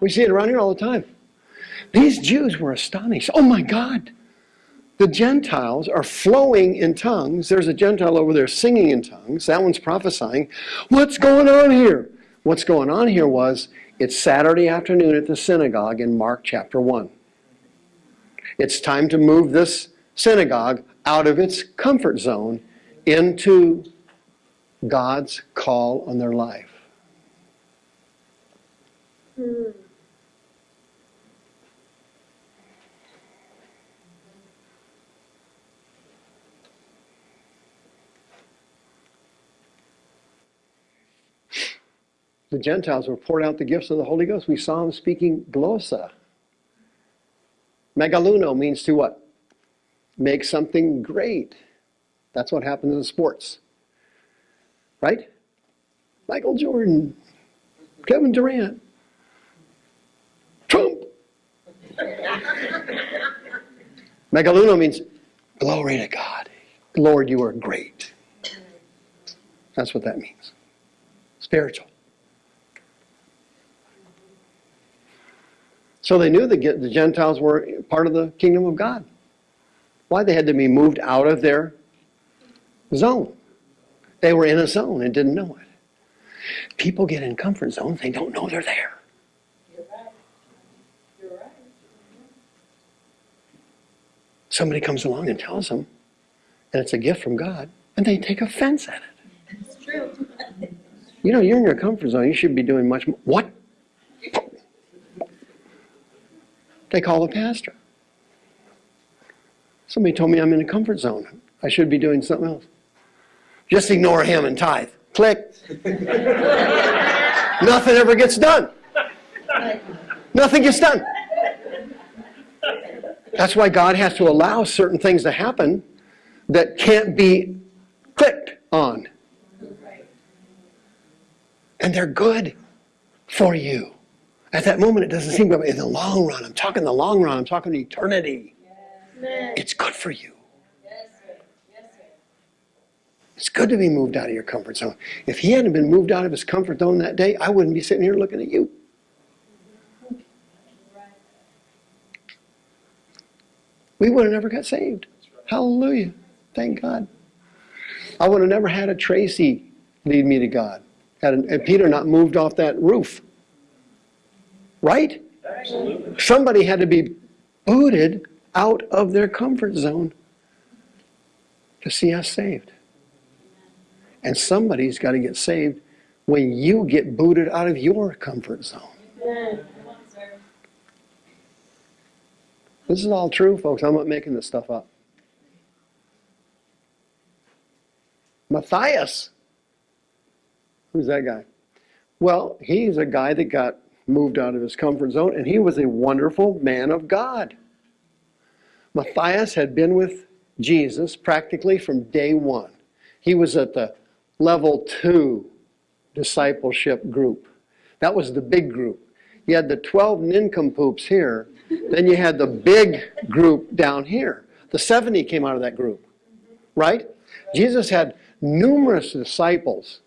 A: We see it around here all the time. These Jews were astonished. Oh my God! The Gentiles are flowing in tongues. There's a Gentile over there singing in tongues. That one's prophesying. What's going on here? What's going on here was it's Saturday afternoon at the synagogue in Mark chapter 1. It's time to move this synagogue out of its comfort zone into God's call on their life. Hmm. The Gentiles were poured out the gifts of the Holy Ghost. We saw them speaking glossa. Megaluno means to what? Make something great. That's what happens in sports. Right? Michael Jordan, Kevin Durant, Trump. [LAUGHS] Megaluno means glory to God. Lord, you are great. That's what that means. Spiritual. So they knew that the Gentiles were part of the kingdom of God. Why? They had to be moved out of their zone. They were in a zone and didn't know it. People get in comfort zones, they don't know they're there.
C: You're right. You're right.
A: Somebody comes along and tells them, and it's a gift from God, and they take offense at it.
C: It's true. [LAUGHS]
A: You know, you're in your comfort zone, you should be doing much more. What? They call the pastor. Somebody told me I'm in a comfort zone. I should be doing something else. Just ignore him and tithe. Click. [LAUGHS] Nothing ever gets done. Nothing gets done. That's why God has to allow certain things to happen that can't be clicked on. And they're good for you. At that moment, it doesn't seem good. In the long run, I'm talking the long run, I'm talking eternity.
C: Amen.
A: It's good for you.
C: Yes, sir. Yes, sir.
A: It's good to be moved out of your comfort zone. If he hadn't been moved out of his comfort zone that day, I wouldn't be sitting here looking at you. We would have never got saved. Hallelujah. Thank God. I would have never had a Tracy lead me to God. Had, an, had Peter not moved off that roof. Right?
B: Absolutely.
A: Somebody had to be booted out of their comfort zone to see us saved. And somebody's got to get saved when you get booted out of your comfort zone. This is all true, folks. I'm not making this stuff up. Matthias. Who's that guy? Well, he's a guy that got moved out of his comfort zone, and he was a wonderful man of God. Matthias had been with Jesus practically from day one. He was at the level two discipleship group. That was the big group. You had the 12 nincompoops here, then you had the big group down here. The 70 came out of that group, right? Jesus had numerous disciples.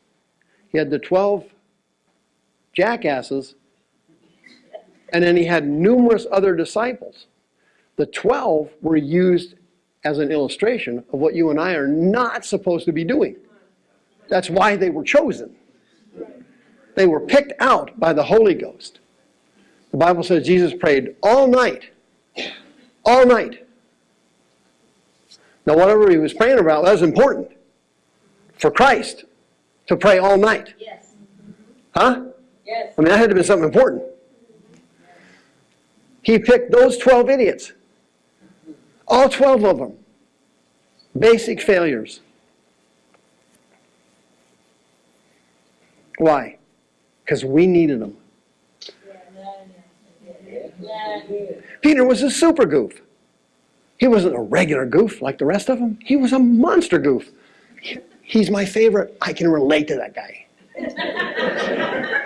A: He had the 12 jackasses, and then he had numerous other disciples. The 12 were used as an illustration of what you and I are not supposed to be doing. That's why they were chosen. They were picked out by the Holy Ghost. The Bible says Jesus prayed all night. All night. Now, whatever he was praying about, that was important for Christ to pray all night.
C: Yes.
A: Huh?
C: Yes.
A: I mean, that had to be something important. He picked those 12 idiots. All 12 of them. Basic failures. Why? Because we needed them. Peter was a super goof. He wasn't a regular goof like the rest of them. He was a monster goof. He's my favorite. I can relate to that guy. [LAUGHS]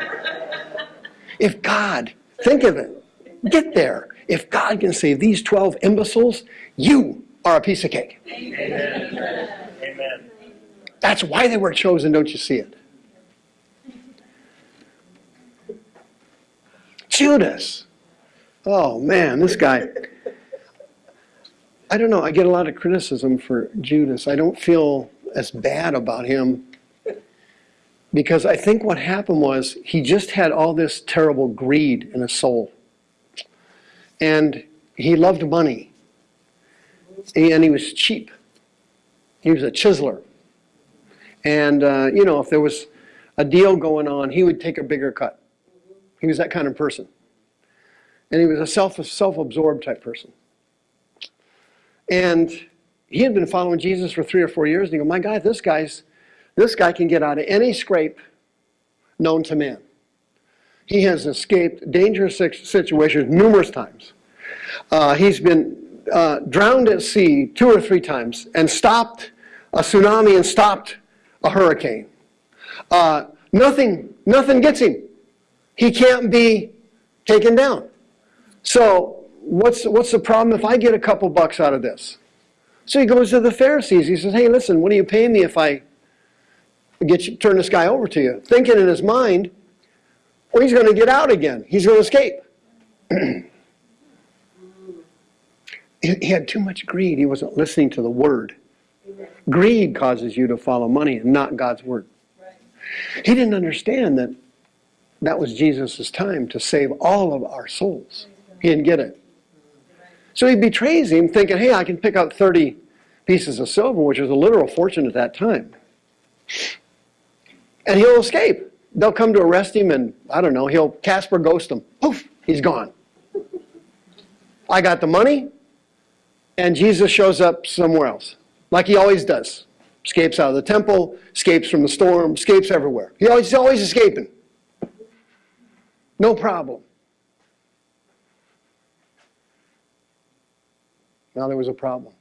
A: If God, think of it, get there. If God can save these 12 imbeciles, you are a piece of cake.
B: Amen.
A: That's why they were chosen, don't you see it? Judas. Oh man, this guy. I don't know, I get a lot of criticism for Judas. I don't feel as bad about him because I think what happened was he just had all this terrible greed in his soul. And he loved money. And he was cheap. He was a chiseler. And, uh, you know, if there was a deal going on, he would take a bigger cut. He was that kind of person. And he was a self, self-absorbed type person. And he had been following Jesus for three or four years, and he go, my God, this guy's, this guy can get out of any scrape known to man. He has escaped dangerous situations numerous times. Uh, he's been uh, drowned at sea two or three times and stopped a tsunami and stopped a hurricane. Uh, nothing, nothing gets him. He can't be taken down. So what's, what's the problem if I get a couple bucks out of this? So he goes to the Pharisees. He says, hey, listen, what do you pay me if I get you, turn this guy over to you? Thinking in his mind, well, he's going to get out again. He's going to escape. [CLEARS THROAT] he he had too much greed. He wasn't listening to the word. Greed causes you to follow money and not God's word. He didn't understand that that was Jesus' time to save all of our souls. He didn't get it. So he betrays him thinking, hey, I can pick up 30 pieces of silver, which was a literal fortune at that time. And he'll escape. They'll come to arrest him and, I don't know, he'll Casper ghost them. Poof, he's gone. I got the money, and Jesus shows up somewhere else, like he always does. Escapes out of the temple, escapes from the storm, escapes everywhere. He always, he's always escaping. No problem. Now there was a problem.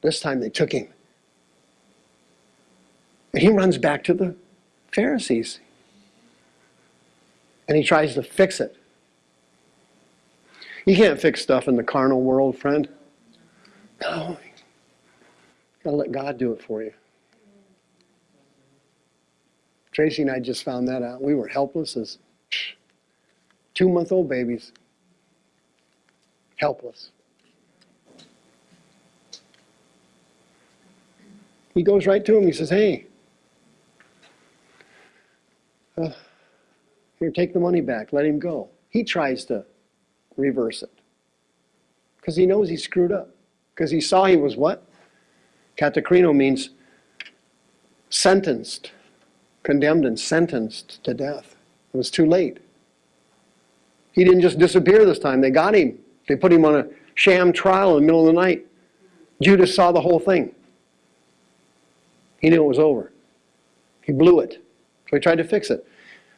A: This time they took him. And he runs back to the Pharisees. And he tries to fix it. You can't fix stuff in the carnal world, friend. No. Gotta let God do it for you. Tracy and I just found that out. We were helpless as two month old babies. Helpless. He goes right to him. He says, Hey, uh, here, take the money back. Let him go. He tries to reverse it because he knows he screwed up. Because he saw he was what? Katakrino means sentenced, condemned and sentenced to death. It was too late. He didn't just disappear this time. They got him. They put him on a sham trial in the middle of the night. Judas saw the whole thing. He knew it was over. He blew it. So he tried to fix it.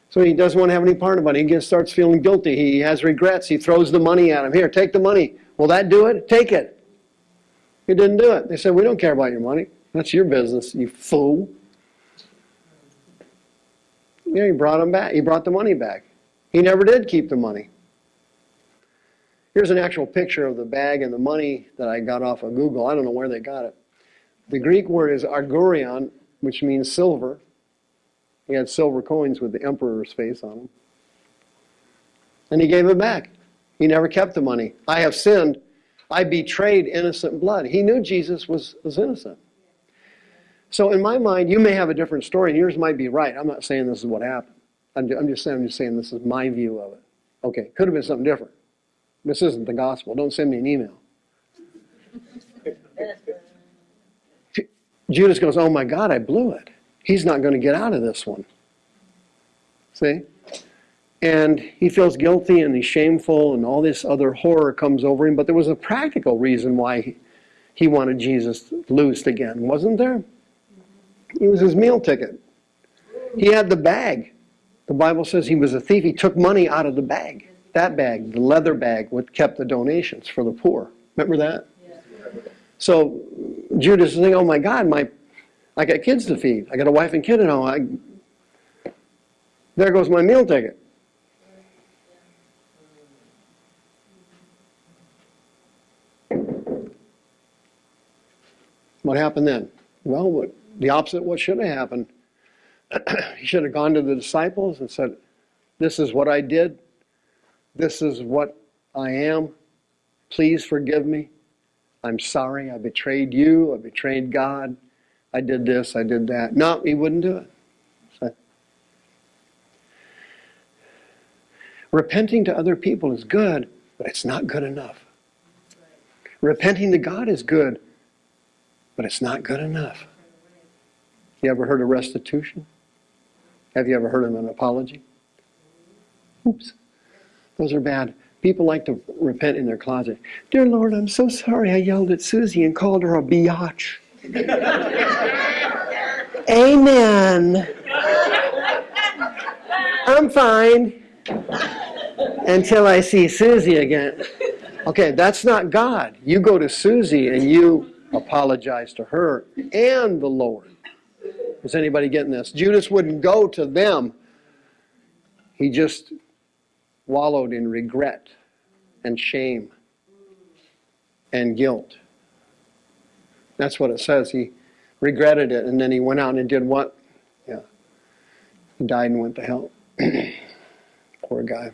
A: So he doesn't want to have any part about it. He gets, starts feeling guilty. He has regrets. He throws the money at him. Here, take the money. Will that do it? Take it. He didn't do it. They said, we don't care about your money. That's your business, you fool. Yeah, he brought him back. He brought the money back. He never did keep the money. Here's an actual picture of the bag and the money that I got off of Google. I don't know where they got it. The Greek word is argurion, which means silver. He had silver coins with the emperor's face on them. And he gave it back. He never kept the money. I have sinned. I betrayed innocent blood. He knew Jesus was, was innocent. So in my mind, you may have a different story, and yours might be right. I'm not saying this is what happened. I'm, I'm just saying, I'm just saying this is my view of it. Okay, could have been something different. This isn't the gospel. Don't send me an email. [LAUGHS] Judas goes, oh my God, I blew it. He's not going to get out of this one. See? And he feels guilty and he's shameful and all this other horror comes over him. But there was a practical reason why he, wanted Jesus loosed again, wasn't there? It was his meal ticket. He had the bag. The Bible says he was a thief. He took money out of the bag. That bag, the leather bag, what kept the donations for the poor. Remember that? So Judas is thinking, oh my God, my, I got kids to feed. I got a wife and kid at home. I, there goes my meal ticket. What happened then? Well, what, the opposite what should have happened. [CLEARS THROAT] he should have gone to the disciples and said, This is what I did. This is what I am. Please forgive me. I'm sorry. I betrayed you. I betrayed God. I did this. I did that. No, he wouldn't do it. So- Repenting to other people is good, but it's not good enough. Repenting to God is good, but it's not good enough. You ever heard of restitution? Have you ever heard of an apology? Oops. Those are bad. People like to repent in their closet. Dear Lord, I'm so sorry I yelled at Susie and called her a biatch. Amen. I'm fine until I see Susie again. Okay, that's not God. You go to Susie and you apologize to her and the Lord. Is anybody getting this? Judas wouldn't go to them. He just wallowed in regret and shame and guilt. That's what it says. He regretted it and then he went out and did what? Yeah. He died and went to hell. [CLEARS THROAT] Poor guy.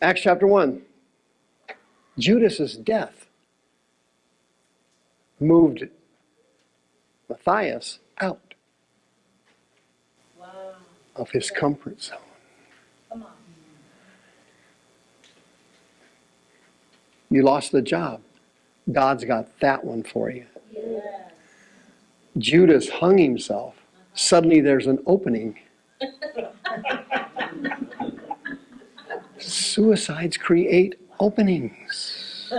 A: Acts chapter 1. Judas's death moved Matthias out
C: Wow.
A: of his comfort zone.
C: Come on.
A: You lost the job. God's got that one for you.
C: Yes.
A: Judas hung himself. Suddenly there's an opening. Suicides create openings.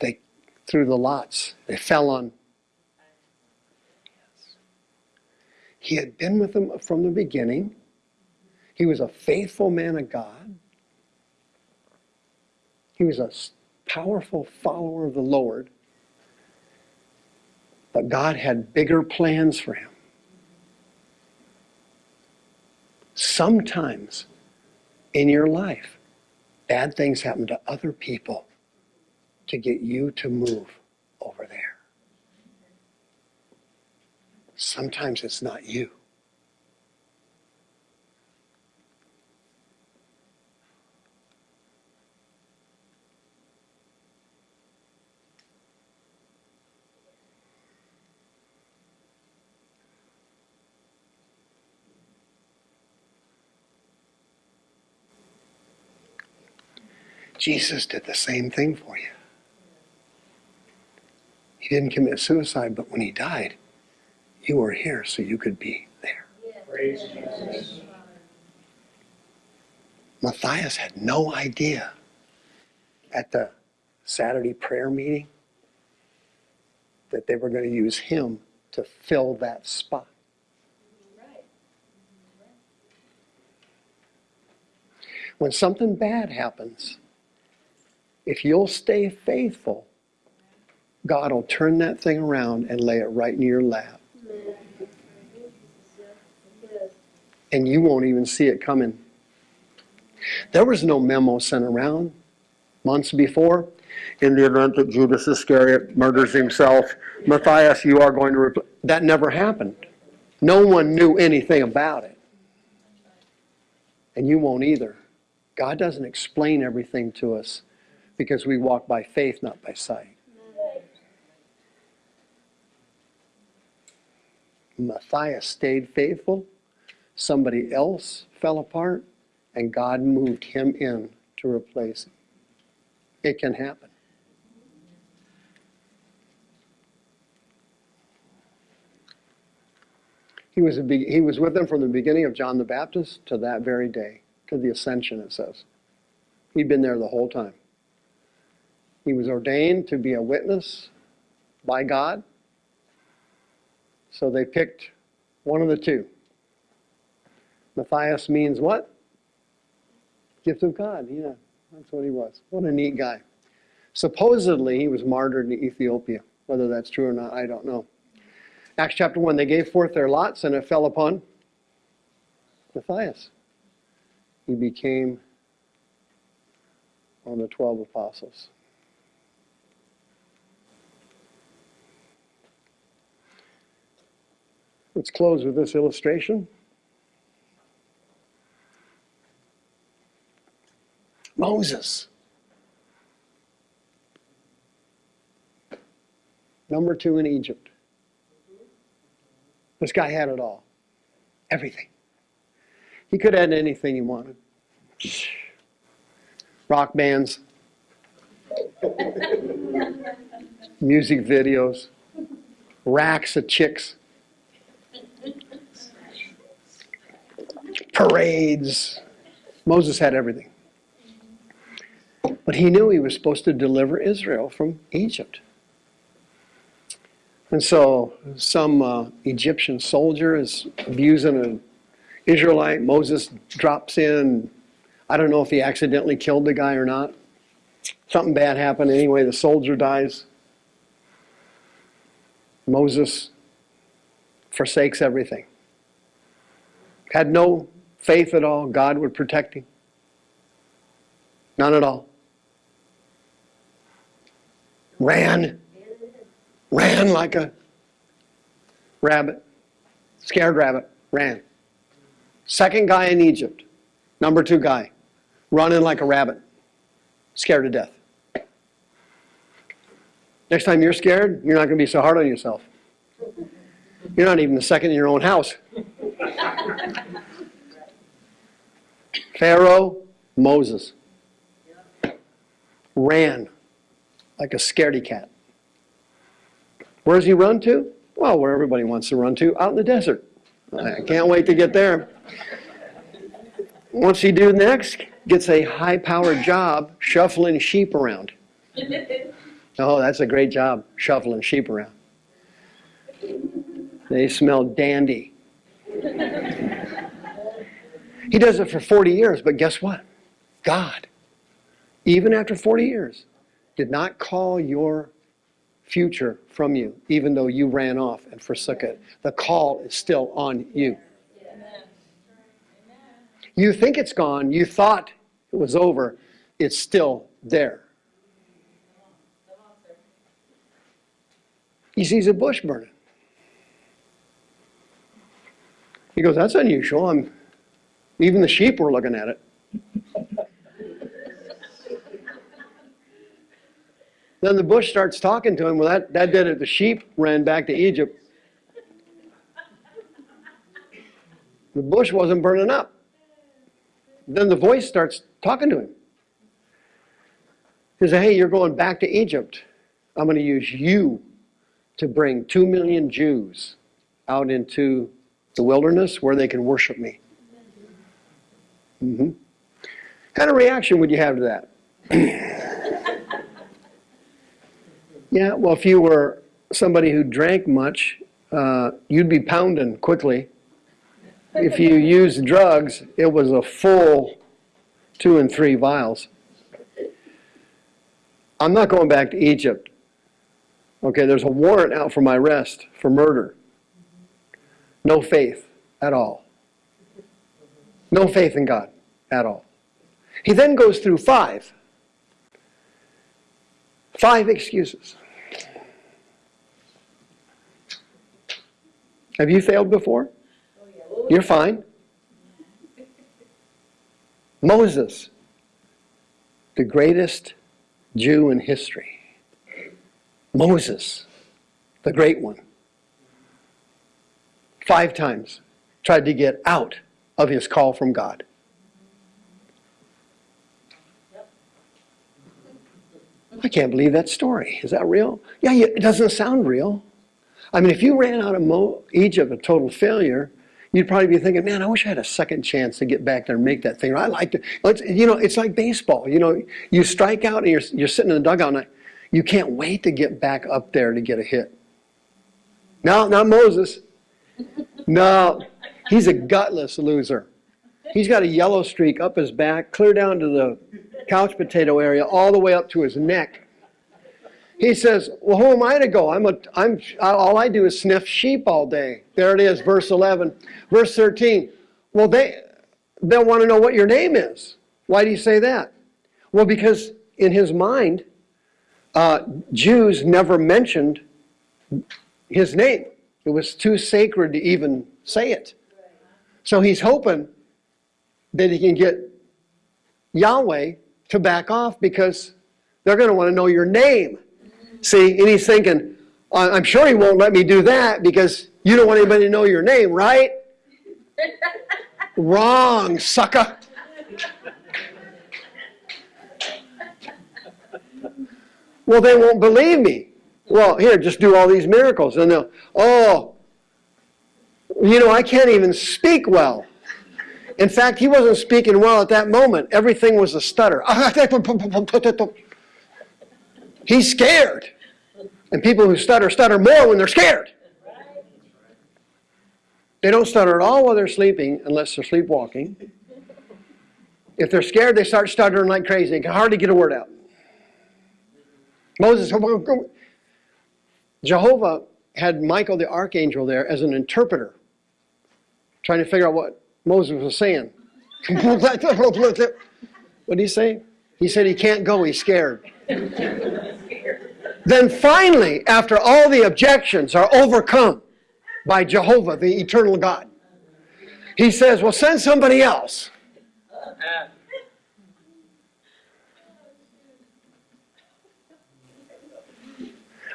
A: They threw the lots. They fell on. He had been with them from the beginning. He was a faithful man of God. He was a powerful follower of the Lord. But God had bigger plans for him. Sometimes in your life, bad things happen to other people to get you to move over there. Sometimes it's not you. Jesus did the same thing for you. He didn't commit suicide, but when he died, you were here so you could be there.
B: Praise Jesus.
A: Matthias had no idea at the Saturday prayer meeting that they were going to use him to fill that spot. When something bad happens, if you'll stay faithful, God will turn that thing around and lay it right in your lap. And you won't even see it coming. There was no memo sent around months before. In the event that Judas Iscariot murders himself, Matthias, you are going to That never happened. No one knew anything about it. And you won't either. God doesn't explain everything to us because we walk by faith, not by sight. Matthias stayed faithful. Somebody else fell apart, and God moved him in to replace him. It can happen. He was, a he was with them from the beginning of John the Baptist to that very day, to the ascension, it says. He'd been there the whole time. He was ordained to be a witness by God. So they picked one of the two. Matthias means what? Gift of God, yeah. That's what he was. What a neat guy. Supposedly, he was martyred in Ethiopia. Whether that's true or not, I don't know. Acts chapter 1, they gave forth their lots, and it fell upon Matthias. He became one of the 12 apostles. Let's close with this illustration. Moses. Number two in Egypt. This guy had it all. Everything. He could have anything he wanted. Rock bands, [LAUGHS] music videos, racks of chicks, parades. Moses had everything. But he knew he was supposed to deliver Israel from Egypt. And so some uh, Egyptian soldier is abusing an Israelite. Moses drops in. I don't know if he accidentally killed the guy or not. Something bad happened. Anyway, the soldier dies. Moses forsakes everything. Had no faith at all. God would protect him. None at all. Ran ran like a rabbit, scared rabbit, ran. Second guy in Egypt, number two guy, running like a rabbit, scared to death. Next time you're scared, you're not going to be so hard on yourself. You're not even the second in your own house. Pharaoh, Moses, ran like a scaredy cat. Where does he run to? Well, where everybody wants to run to, out in the desert. I can't wait to get there. What's he do next? Gets a high-powered job shuffling sheep around. Oh, that's a great job, shuffling sheep around. They smell dandy. He does it for 40 years, but guess what? God, even after 40 years, did not call your future from you, even though you ran off and forsook it. The call is still on you. You think it's gone, you thought it was over, it's still there. He sees a bush burning. He goes, That's unusual. I'm, even the sheep were looking at it. Then the bush starts talking to him. Well, that, that did it. The sheep ran back to Egypt. The bush wasn't burning up. Then the voice starts talking to him. He says, Hey, you're going back to Egypt. I'm going to use you to bring two million Jews out into the wilderness where they can worship me. Mm-hmm. kind of reaction would you have to that? [CLEARS THROAT] Yeah, well, if you were somebody who drank much, uh, you'd be pounding quickly. If you [LAUGHS] used drugs, it was a full two and three vials. I'm not going back to Egypt. Okay, there's a warrant out for my arrest for murder. No faith at all. No faith in God at all. He then goes through five. Five excuses. Have you failed before? You're fine. Moses, the greatest Jew in history. Moses, the great one. Five times tried to get out of his call from God. I can't believe that story. Is that real? Yeah, it doesn't sound real. I mean, if you ran out of Mo- Egypt a total failure, you'd probably be thinking, man, I wish I had a second chance to get back there and make that thing. I like to, it's, you know, it's like baseball. You know, you strike out and you're, you're sitting in the dugout and you can't wait to get back up there to get a hit. No, not Moses. No, he's a gutless loser. He's got a yellow streak up his back, clear down to the couch potato area, all the way up to his neck. He says, well, who am I to go? I'm a, I'm, all I do is sniff sheep all day. There it is, verse 11. Verse 13, well, they, they'll want to know what your name is. Why do you say that? Well, because in his mind, uh, Jews never mentioned his name. It was too sacred to even say it. So he's hoping that he can get Yahweh to back off because they're going to want to know your name. See, and he's thinking, "I- I'm sure he won't let me do that because you don't want anybody to know your name, right? [LAUGHS] Wrong, sucker. [LAUGHS] Well, they won't believe me. Well, here, just do all these miracles. And they'll, oh, you know, I can't even speak well. In fact, he wasn't speaking well at that moment. Everything was a stutter. He's scared. And people who stutter, stutter more when they're scared. They don't stutter at all while they're sleeping unless they're sleepwalking. If they're scared, they start stuttering like crazy. They can hardly get a word out. Moses, Jehovah had Michael the archangel there as an interpreter, trying to figure out what Moses was saying. [LAUGHS] what did he say? He said he can't go, he's scared. [LAUGHS] then finally, after all the objections are overcome by Jehovah, the eternal God, he says, Well, send somebody else.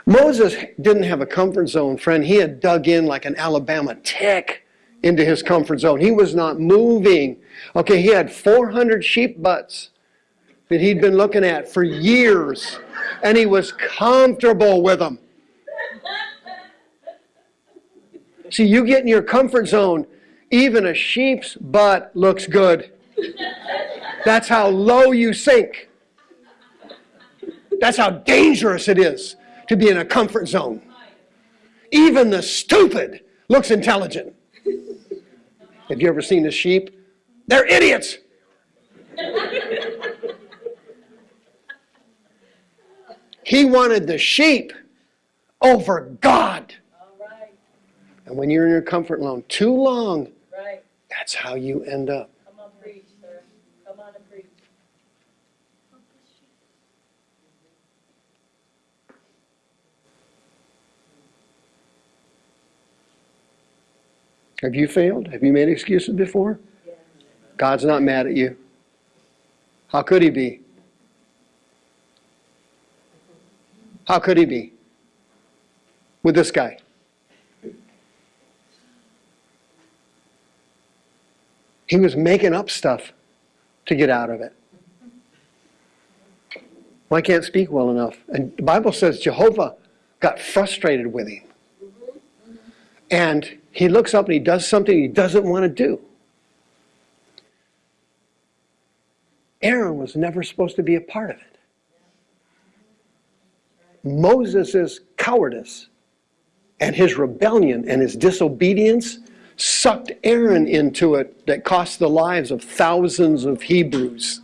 A: Moses didn't have a comfort zone, friend. He had dug in like an Alabama tick into his comfort zone. He was not moving. Okay, he had 400 sheep butts that he'd been looking at for years, and he was comfortable with them. See, you get in your comfort zone, even a sheep's butt looks good. That's how low you sink. That's how dangerous it is to be in a comfort zone. Even the stupid looks intelligent. [LAUGHS] Have you ever seen a sheep? They're idiots. [LAUGHS] He wanted the sheep over God. And when you're in your comfort zone too long,
D: right.
A: that's how you end up.
D: Come on, preach, sir. Come on and preach.
A: Have you failed? Have you made excuses before? God's not mad at you. How could he be? How could he be? With this guy. He was making up stuff to get out of it. Well, I can't speak well enough. And the Bible says Jehovah got frustrated with him. And he looks up and he does something he doesn't want to do. Aaron was never supposed to be a part of it. Moses' cowardice and his rebellion and his disobedience sucked Aaron into it that cost the lives of thousands of Hebrews.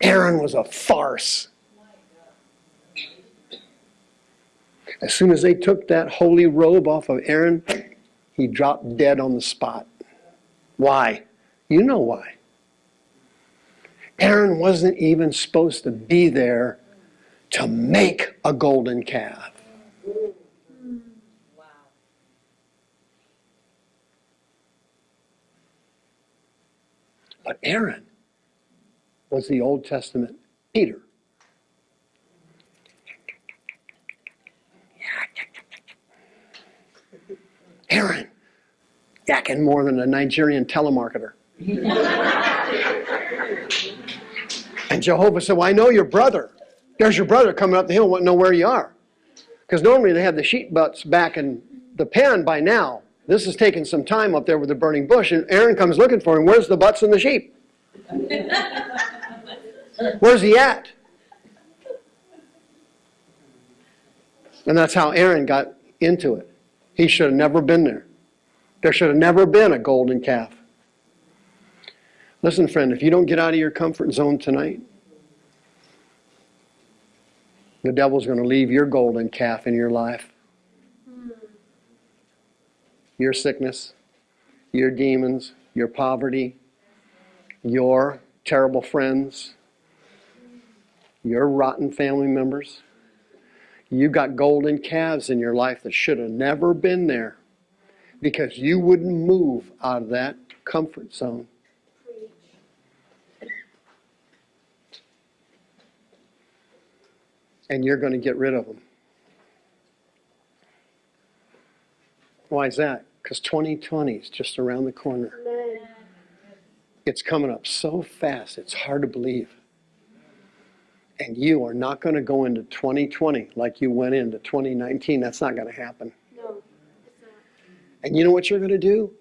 A: Aaron was a farce. As soon as they took that holy robe off of Aaron, he dropped dead on the spot. Why? You know why. Aaron wasn't even supposed to be there to make a golden calf. But Aaron was the Old Testament Peter. Aaron, yakking more than a Nigerian telemarketer. [LAUGHS] and Jehovah said, Well, I know your brother. There's your brother coming up the hill, won't know where you are. Because normally they have the sheep butts back in the pen by now. This is taking some time up there with the burning bush, and Aaron comes looking for him. Where's the butts and the sheep? [LAUGHS] Where's he at? And that's how Aaron got into it. He should have never been there. There should have never been a golden calf. Listen, friend, if you don't get out of your comfort zone tonight, the devil's going to leave your golden calf in your life. Your sickness, your demons, your poverty, your terrible friends, your rotten family members. You got golden calves in your life that should have never been there because you wouldn't move out of that comfort zone. And you're going to get rid of them. Why is that? Because 2020 is just around the corner. It's coming up so fast, it's hard to believe. And you are not going to go into 2020 like you went into 2019. That's not going to happen.
C: No, it's not.
A: And you know what you're going to do?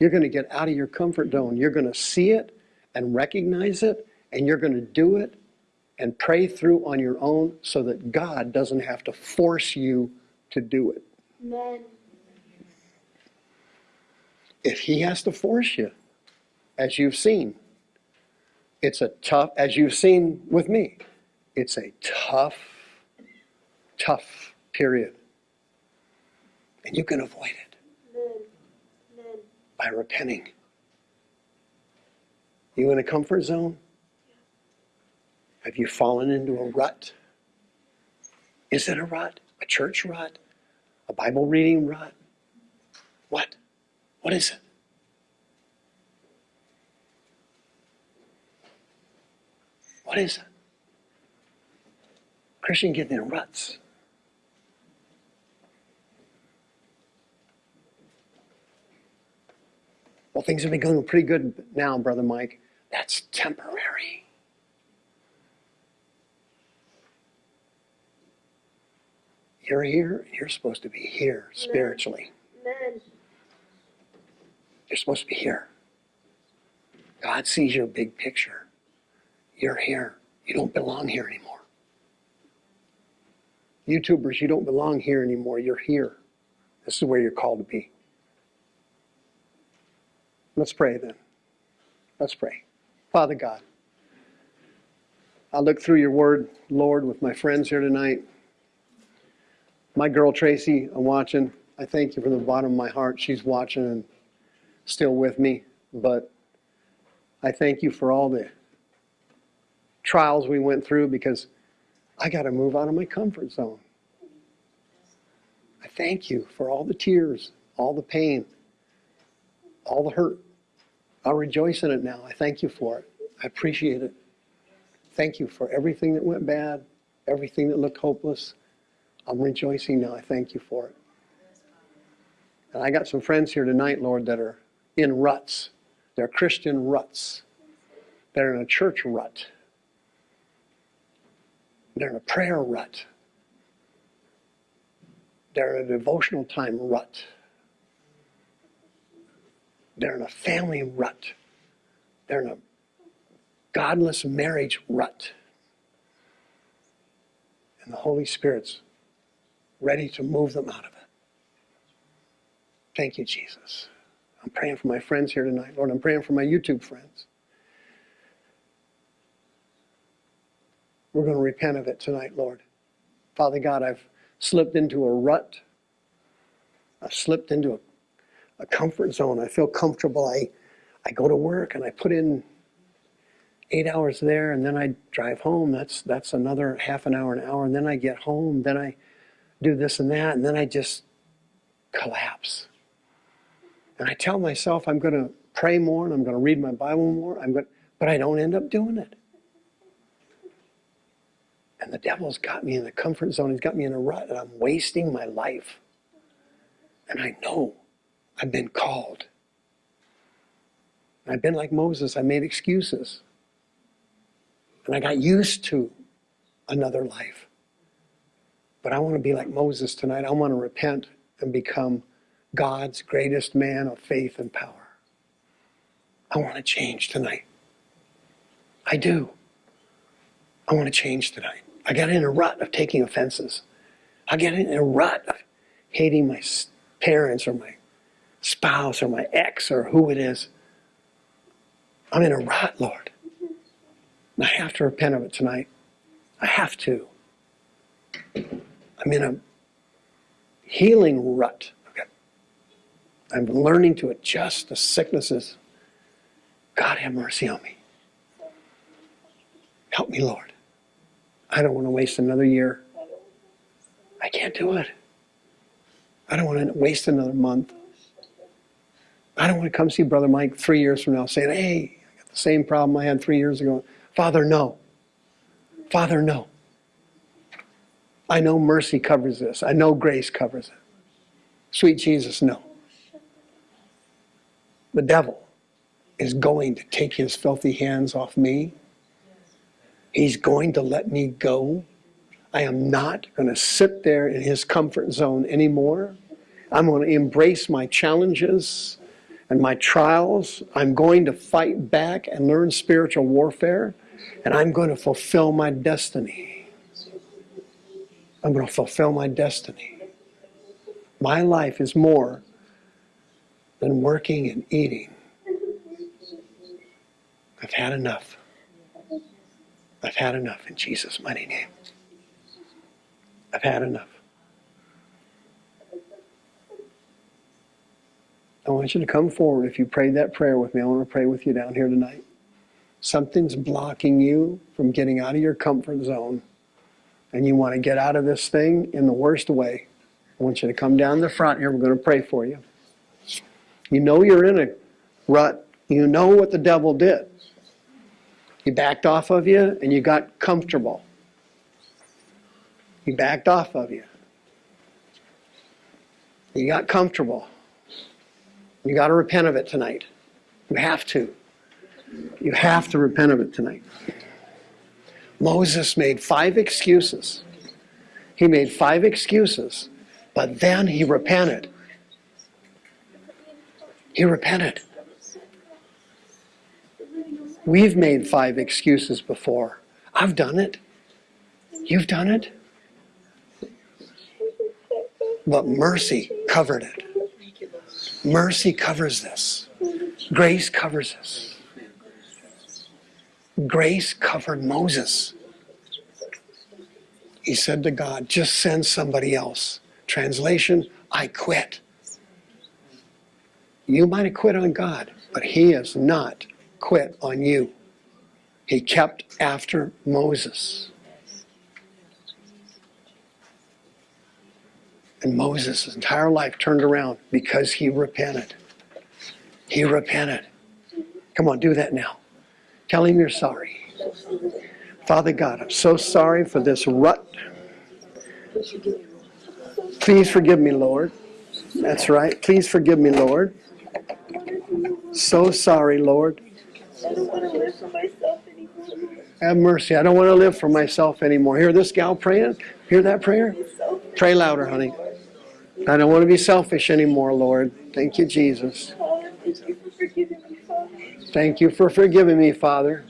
A: You're going to get out of your comfort zone. You're going to see it and recognize it, and you're going to do it and pray through on your own so that God doesn't have to force you to do it.
C: Amen.
A: If He has to force you, as you've seen, it's a tough, as you've seen with me, it's a tough, tough period. And you can avoid it. By repenting. You in a comfort zone? Have you fallen into a rut? Is it a rut? A church rut? A Bible reading rut? What? What is it? What is it? Christian getting in ruts. Well, things have been going pretty good now, Brother Mike. That's temporary. You're here, you're supposed to be here spiritually.
C: Amen.
A: You're supposed to be here. God sees your big picture. You're here. You don't belong here anymore. YouTubers, you don't belong here anymore. You're here. This is where you're called to be. Let's pray then. Let's pray. Father God, I look through your word, Lord, with my friends here tonight. My girl Tracy, I'm watching. I thank you from the bottom of my heart. She's watching and still with me. But I thank you for all the trials we went through because I got to move out of my comfort zone. I thank you for all the tears, all the pain, all the hurt. I'll rejoice in it now. I thank you for it. I appreciate it. Thank you for everything that went bad, everything that looked hopeless. I'm rejoicing now. I thank you for it. And I got some friends here tonight, Lord, that are in ruts. They're Christian ruts. They're in a church rut. They're in a prayer rut. They're in a devotional time rut. They're in a family rut. They're in a godless marriage rut. And the Holy Spirit's ready to move them out of it. Thank you, Jesus. I'm praying for my friends here tonight. Lord, I'm praying for my YouTube friends. We're going to repent of it tonight, Lord. Father God, I've slipped into a rut. I've slipped into a, a comfort zone. I feel comfortable. I, I go to work and I put in eight hours there and then I drive home. That's, that's another half an hour, an hour. And then I get home. Then I do this and that. And then I just collapse. And I tell myself I'm going to pray more and I'm going to read my Bible more. I'm going, but I don't end up doing it. And the devil's got me in the comfort zone. He's got me in a rut, and I'm wasting my life. And I know I've been called. And I've been like Moses. I made excuses. And I got used to another life. But I want to be like Moses tonight. I want to repent and become God's greatest man of faith and power. I want to change tonight. I do. I want to change tonight. I got in a rut of taking offenses. I got in a rut of hating my parents or my spouse or my ex or who it is. I'm in a rut, Lord. I have to repent of it tonight. I have to. I'm in a healing rut. Okay. I'm learning to adjust the sicknesses. God have mercy on me. Help me, Lord. I don't want to waste another year. I can't do it. I don't want to waste another month. I don't want to come see Brother Mike three years from now saying, hey, I got the same problem I had three years ago. Father, no. Father, no. I know mercy covers this. I know grace covers it. Sweet Jesus, no. The devil is going to take his filthy hands off me. He's going to let me go. I am not going to sit there in his comfort zone anymore. I'm going to embrace my challenges and my trials. I'm going to fight back and learn spiritual warfare. And I'm going to fulfill my destiny. I'm going to fulfill my destiny. My life is more than working and eating. I've had enough. I've had enough in Jesus' mighty name. I've had enough. I want you to come forward if you prayed that prayer with me. I want to pray with you down here tonight. Something's blocking you from getting out of your comfort zone, and you want to get out of this thing in the worst way. I want you to come down the front here. We're going to pray for you. You know you're in a rut. You know what the devil did. He backed off of you and you got comfortable. He backed off of you. You got comfortable. You got to repent of it tonight. You have to. You have to repent of it tonight. Moses made five excuses. He made five excuses, but then he repented. He repented. We've made five excuses before. I've done it. You've done it. But mercy covered it. Mercy covers this. Grace covers this. Grace covered Moses. He said to God, just send somebody else. Translation, I quit. You might have quit on God, but He is not quit on you. He kept after Moses. And Moses' entire life turned around because he repented. He repented. Come on, do that now. Tell him you're sorry. Father God, I'm so sorry for this rut. Please forgive me, Lord. That's right. Please forgive me, Lord. So sorry, Lord.
C: I don't want to live for myself anymore.
A: Have mercy. I don't want to live for myself anymore. Hear this gal praying? Hear that prayer? Pray louder, honey. I don't want to be selfish anymore, Lord. Thank you, Jesus.
C: Thank you for forgiving me, Father.
A: Thank you for forgiving me, Father.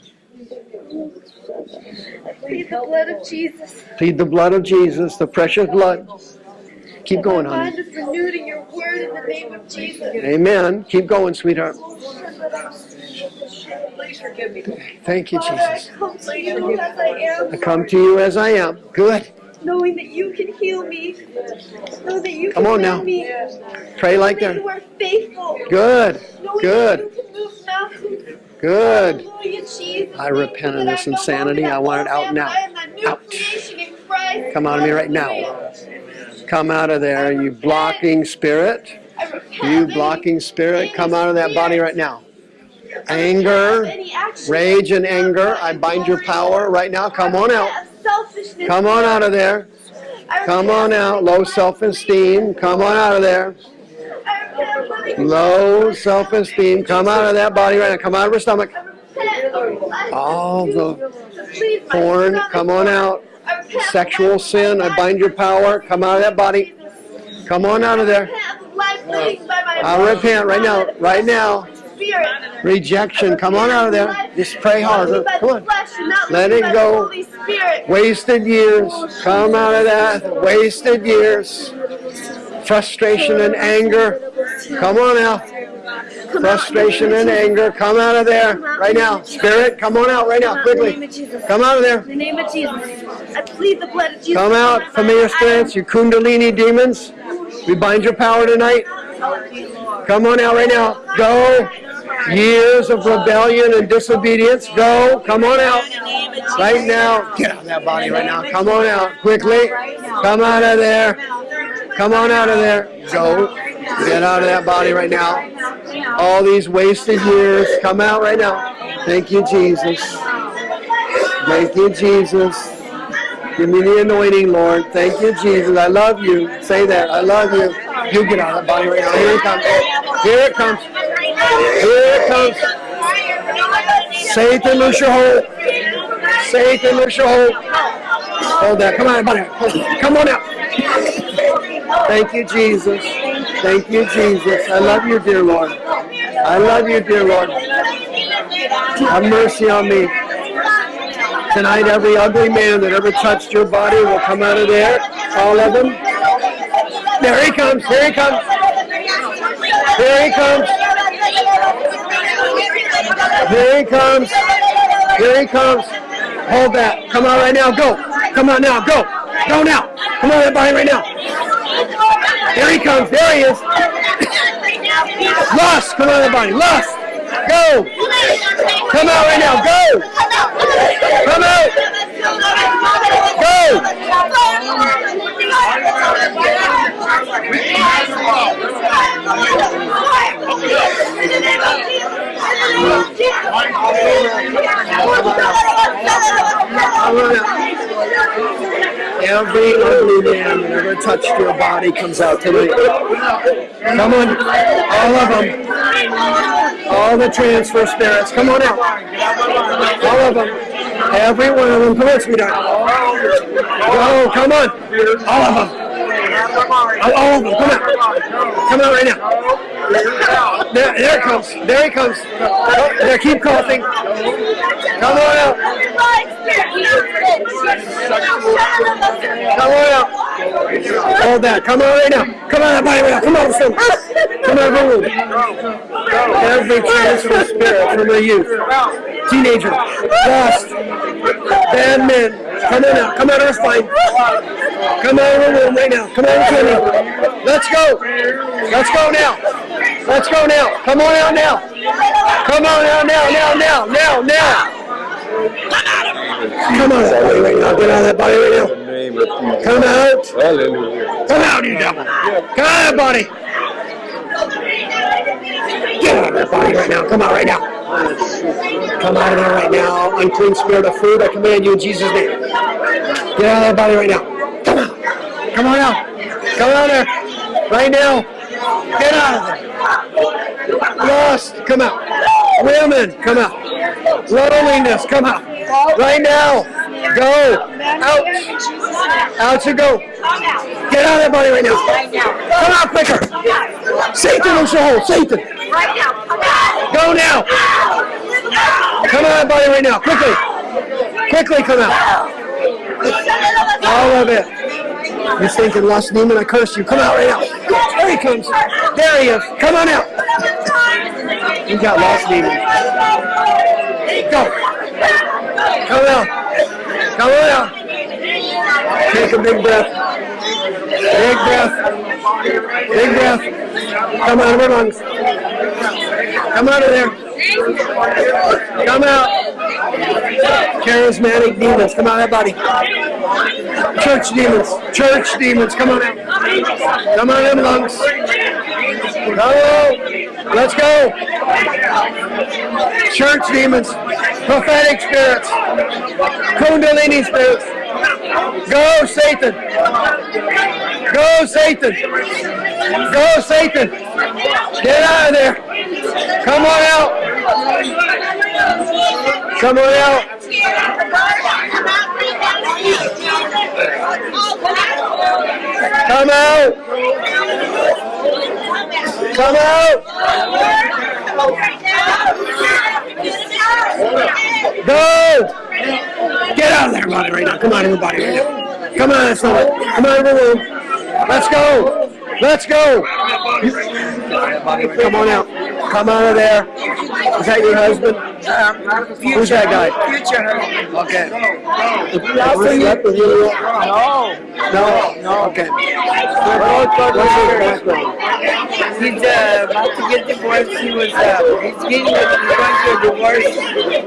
C: I plead the blood of Jesus.
A: Plead the blood of Jesus, the precious blood. Keep going,
C: mind
A: honey.
C: is renewed in your word in the name of Jesus.
A: Amen. Keep going, sweetheart.
D: Please forgive me.
A: Thank you,
C: Father, I
A: Jesus.
C: come to you as I am,
A: I come to you as I am. Good.
C: knowing that you can heal me. Know that you
A: Come
C: can
A: on now.
C: me.
A: Pray like
C: that You are faithful.
A: Good.
C: Knowing
A: Good.
C: that you can move mountains.
A: Good. I repent of this insanity. I want it out now.
C: man, I am that new
A: Out.
C: creation in Christ.
A: Come out of me right now. Come out of there, you blocking spirit. You blocking spirit. Come out of that body right now.
C: I
A: Anger,
C: of any action
A: rage and anger. I bind your power right now. Come on out. Come on out of there. Come on out. Low self-esteem. Come on out of there.
C: I repent of living
A: Low self-esteem. Come out of that body right now. Come out of her stomach.
C: I repent of life
A: All the
C: used to please my
A: porn, come on out.
C: I
A: Sexual
C: life of my
A: sin, I bind your power. Come out of that body. Come on out of there.
C: repent of life plagued by my
A: I'll repent right now, right now.
C: Spirit.
A: Rejection, come on out of there. Just pray harder. Come on. Let it go.
C: The Holy Spirit.
A: Wasted years, come out of that. Wasted years. Frustration and anger, come on out. Frustration and
C: the name of
A: anger, come out of there right now. Spirit, come on out right now,
C: Jesus. In the name
A: quickly. Come out of there.
C: In the name of Jesus. I plead the blood of Jesus.
A: Come out, familiar spirits, you kundalini demons. We bind your power tonight. Come on out right now. Go. Years of rebellion and disobedience. Go. Come on out. Right now. Get out of that body right now. Come on out. Quickly. Come out of there. Come on out of there. Go. Get out of that body right now. All these wasted years. Come out right now. Thank you, Jesus. Thank you, Jesus. Give me the anointing, Lord. Thank you, Jesus. I love you. Say that. I love you. You get out of that body right now. Here it comes. Here it comes. Here it comes. Satan, loose your hold. Satan, loose your hold. Hold that. Come on, buddy. Come on out. Thank you, Jesus. Thank you, Jesus. I love you, dear Lord. I love you, dear Lord. Have mercy on me. Tonight, every ugly man that ever touched your body will come out of there. All of them. There he comes. Here he comes. Here he comes. Here he comes. Here he comes. Hold that. Come on right now. Go. Come on now. Go. Go now. Come on, that body right now. Here he comes. There he is. [COUGHS] Lust. Come on, that body. Lust. Go. Come out right now. Go. Come out. Go. Come out. Every ugly man that ever touched your body comes out tonight. Come on. All of them. All the transfer spirits. Come on out. All of them. Every one of them. Come on, sweetheart. Go. Come on. All of them. All of them. Come out. Come out right now. There, there it comes. There he comes. Oh, there, keep coughing. Come on out. Come on out. Hold that. Come on right now. Come on, everybody, now. Come on, son. Come on, everyone. Every transfer spirit from the youth, teenager, lost, bad men. Come on out. Come out of our spine. Come out of room right now. Come on, Kenny. Let's go. Let's go now. Let's go now. Come on out now. Come on out now, now, now, now, now. Come out on out right now. Get out of that body right now.
E: of.
A: Come out. Come out, you devil. Come out, buddy. Get out of that body right now. Come out right now. Come out of there right now. Unclean spirit of food, I command you in Jesus' name. Get out of that body right now. Come out. Come on out. Come out there. Right now. Get out of there. Lust, come out. Women, come out. Loneliness, come out. Right now. Go. Out. Out you go. Get out of that body right now. Come out quicker. Satan loose your hold. Satan. Go now. Come out of that body right now. Quickly. Quickly come out. All of it. You stinking lust demon, I curse you. Come out right now. There he comes. There he is. Come on out. You got lost demon. Go. Come out. Come on out. Take a big breath. Big breath. Big breath. Come out of our lungs. Come out of there. Come out. Charismatic demons, come out of that body. Church demons, church demons, come on out. Come on in, lungs. Go. Let's go. Church demons, prophetic spirits, kundalini spirits. Go, Satan. Go, Satan. Go, Satan. Get out of there. Come on out. Come on out. Come out. Come out! Go! Get out of there, body right now. Come on, everybody right now. Come on, that's. Come on, everyone. Let's go. Let's go. Come on out. Come out of there. Is that your husband? Who's that guy?
E: Future.
A: Okay.
E: also
A: Slept with you?
E: No.
A: No, no. Okay. What's his background?
E: He's uh, about to get divorced. He was uh, he's getting he's going through a divorce,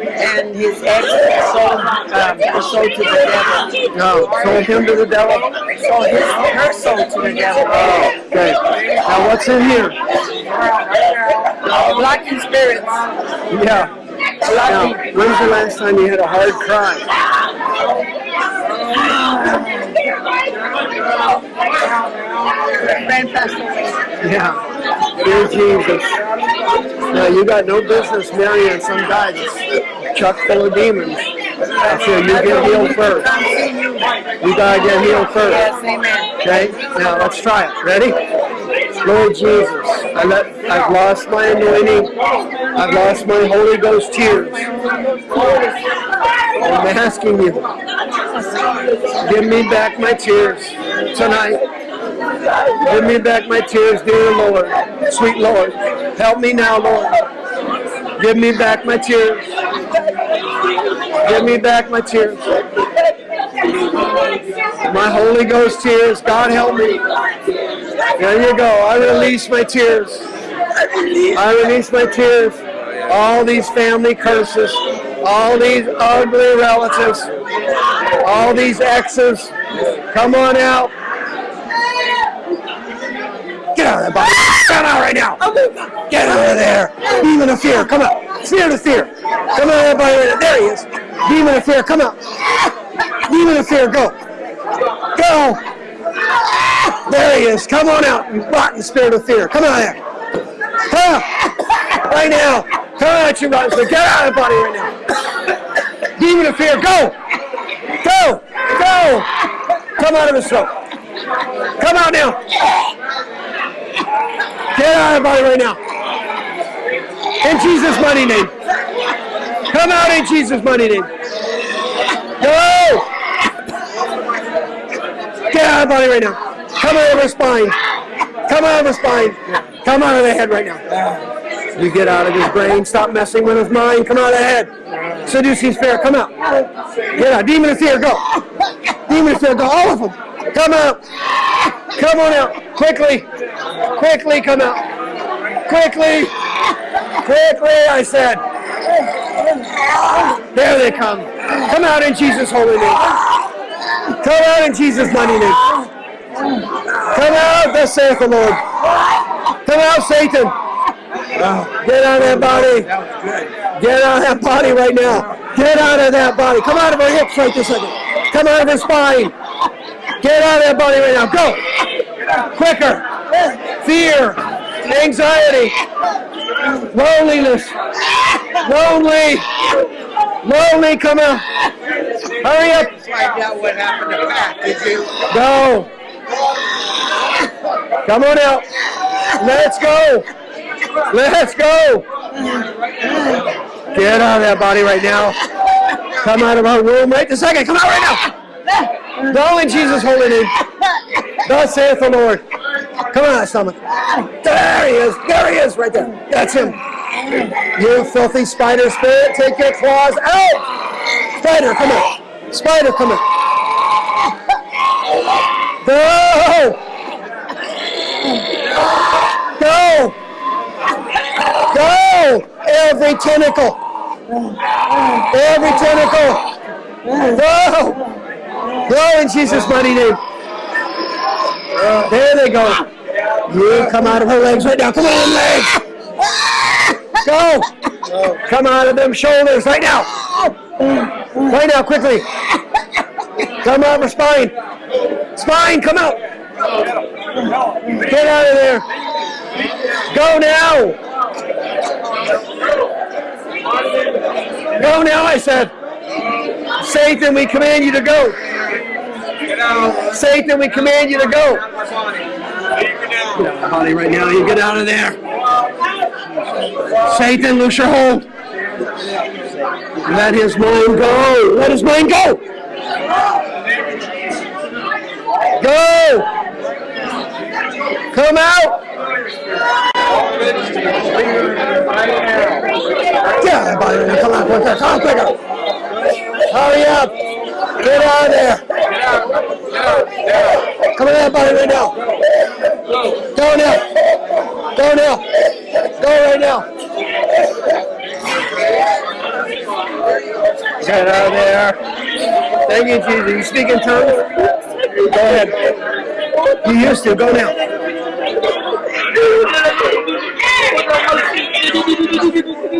E: and his ex sold um, her soul to the devil.
A: No, sold him to the devil.
E: Sold his her soul to the devil.
A: Okay. Now what's in here?
E: Blocking spirits.
A: Yeah. Now, when's the last time you had a hard cry? Yeah. Dear Jesus. Now you got no business marrying some guy that's chock full of demons. So you get healed first. You gotta get healed first.
E: Yes, amen.
A: Okay? Now let's try it. Ready? Lord Jesus, I let, I've lost my anointing. I've lost my Holy Ghost tears. I'm asking you, give me back my tears tonight. Give me back my tears, dear Lord, sweet Lord. Help me now, Lord. Give me back my tears. Give me back my tears. My Holy Ghost tears. God help me. There you go. I release my tears. I release my tears. All these family curses. All these ugly relatives. All these exes. Come on out. Get out of there, body. Get out right now. Oh, Get out of there. Demon of fear. Come out. Spirit of fear. Come out, everybody. Right now. There he is. Demon of fear. Come out. Demon of fear. Go. Go. There he is. Come on out. You rotten spirit of fear. Come out here. Come out. Right now. Come out, you rotten spirit. Get out of the body right now. Demon of fear. Go. Go. Go. Come out of his throat. Come out now. Get out of body right now. In Jesus' mighty name. Come out in Jesus' mighty name. Go! Get out of body right now. Come out of her spine. Come out of her spine. Come out of the head right now. You get out of his brain. Stop messing with his mind. Come out of the head. Seduce his fear. Come out. Get out. Demon of fear. Go. Demon of fear. Go. All of them. Come out. Come on out. Quickly. Quickly come out. Quickly. Quickly, I said. There they come. Come out in Jesus' holy name. Come out in Jesus' mighty name. Come out, thus saith the Lord. Come out, Satan. Get out of that body. Get out of that body right now. Get out of that body. Come out of her hips right this second. Come out of her spine. Get out of that body right now. Go. Quicker. Fear. Anxiety. Loneliness. Lonely. Lonely. Come out. Hurry up.
E: Find out what happened to Pat. Did you?
A: Go. Come on out. Let's go. Let's go. Get out of that body right now. Come out of our room right this second. Come out right now. Go in Jesus' holy name. Thus saith the Lord. Come on, stomach. There he is. There he is right there. That's him. You filthy spider spirit, take your claws out. Spider, come on. Spider, come on. Go! Go! Go! Every tentacle! Every tentacle! Go! Go in Jesus' mighty name! There they go. You come out of her legs right now. Come on, legs! Go! Come out of them shoulders right now! Right now, quickly! Come out of her spine! Spine, come out! Get out of there! Go now! Go now, I said! Satan, we command you to go! Satan, we command you to go! Get of right now. You get out of there. Satan, loose your hold. Let his mind go. Let his mind go. Go. Come out. Body right now. Come on. Come on. Hurry up. Get out of there. Come on, that body right now. Go now. Go now. Go right now. Get out of there. Thank you, Jesus. You speak in tongues? Go ahead. You used to. Go now.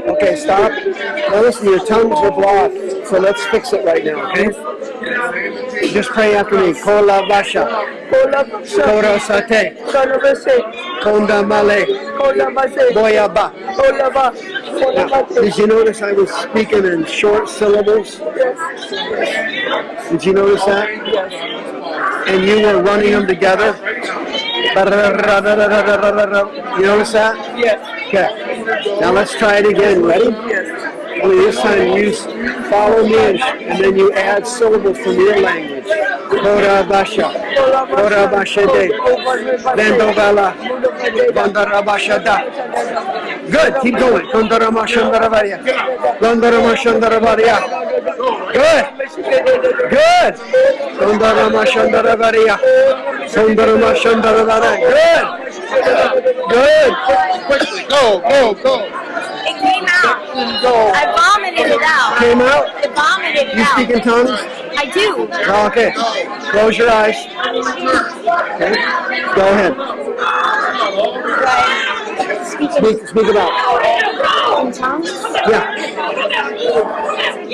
A: Okay, stop. Now listen, your tongues are blocked. So let's fix it right now, okay? Just pray after me. Kola Vasha. Kora Sate. Konda Male. Boyaba. Now, did you notice I was speaking in short syllables? Yes. Did you notice that? Yes. And you were running them together? You notice that?
E: Yes.
A: Okay. Now let's try it again. Ready?
E: Yes.
A: Only this time you follow me and, then you add syllables from your language. Kora Basha. Kora Basha De. Vendovala. Bandarabashada. Good. Keep going. Kondaramashandaravaria. Kondaramashandaravaria. Good. Good. Kondaramashandaravaria. Kondaramashandaravaria. Good. Good. Quickly. Go, go, go.
C: It came out. I vomited it out.
A: Came out?
C: I vomited it
A: You speak in tongues?
C: I do.
A: Okay. Close your eyes. Okay. Go ahead. Speak, speak it out.
C: In tongues?
A: Yeah.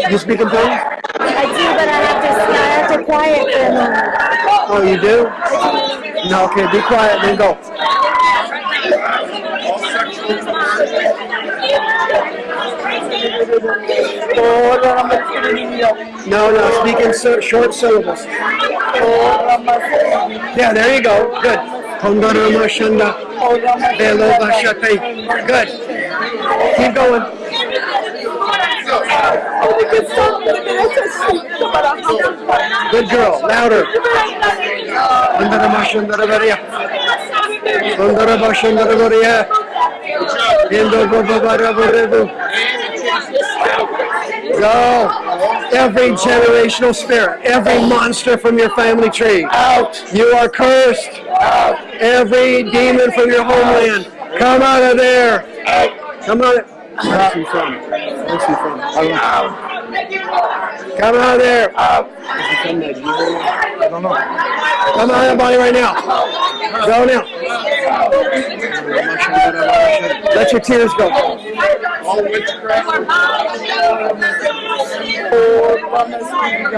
A: You speak in tongues?
C: I do, but I have to. I have to quiet for a moment.
A: Oh, you do? No, okay, be quiet, then go. No, no, speak in short syllables. Yeah, there you go. Good. Kondarama Shanda. Velova Shate. Good. Keep going. Good girl. Louder. Kondarama Shandaravaria. Kondarama Shandaravaria. Indo Babarabarebu. Go. Every generational spirit, every monster from your family tree, out. You are cursed. Out. Every demon from your homeland, come out of there. Out. Come out. Where's he from? Where's he from? Out. Come out of there. From I don't know. Come out of that body right now. Go now. Let your tears go.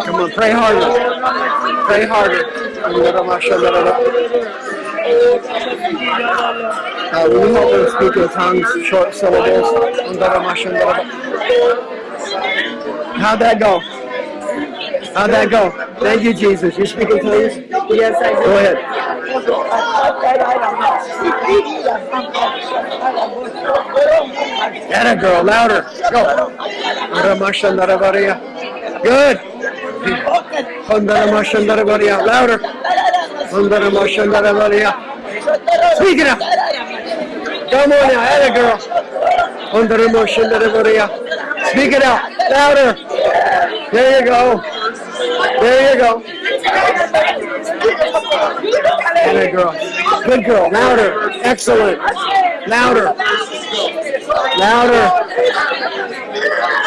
A: Come on, pray harder. Pray harder. Uh, will you help them speak in tongues, short syllables? How'd that go? How'd that go? Thank you, Jesus. You speak in tongues?
E: Yes, I
A: Go ahead. Get it, girl. Louder. Go. Good. Louder. Speak it out. Come on now. Add it, girl. Kondaramasandaravaria. Speak it out. Louder. There you go. There you go. It, girl. Good girl. Louder. Excellent. Louder. Louder.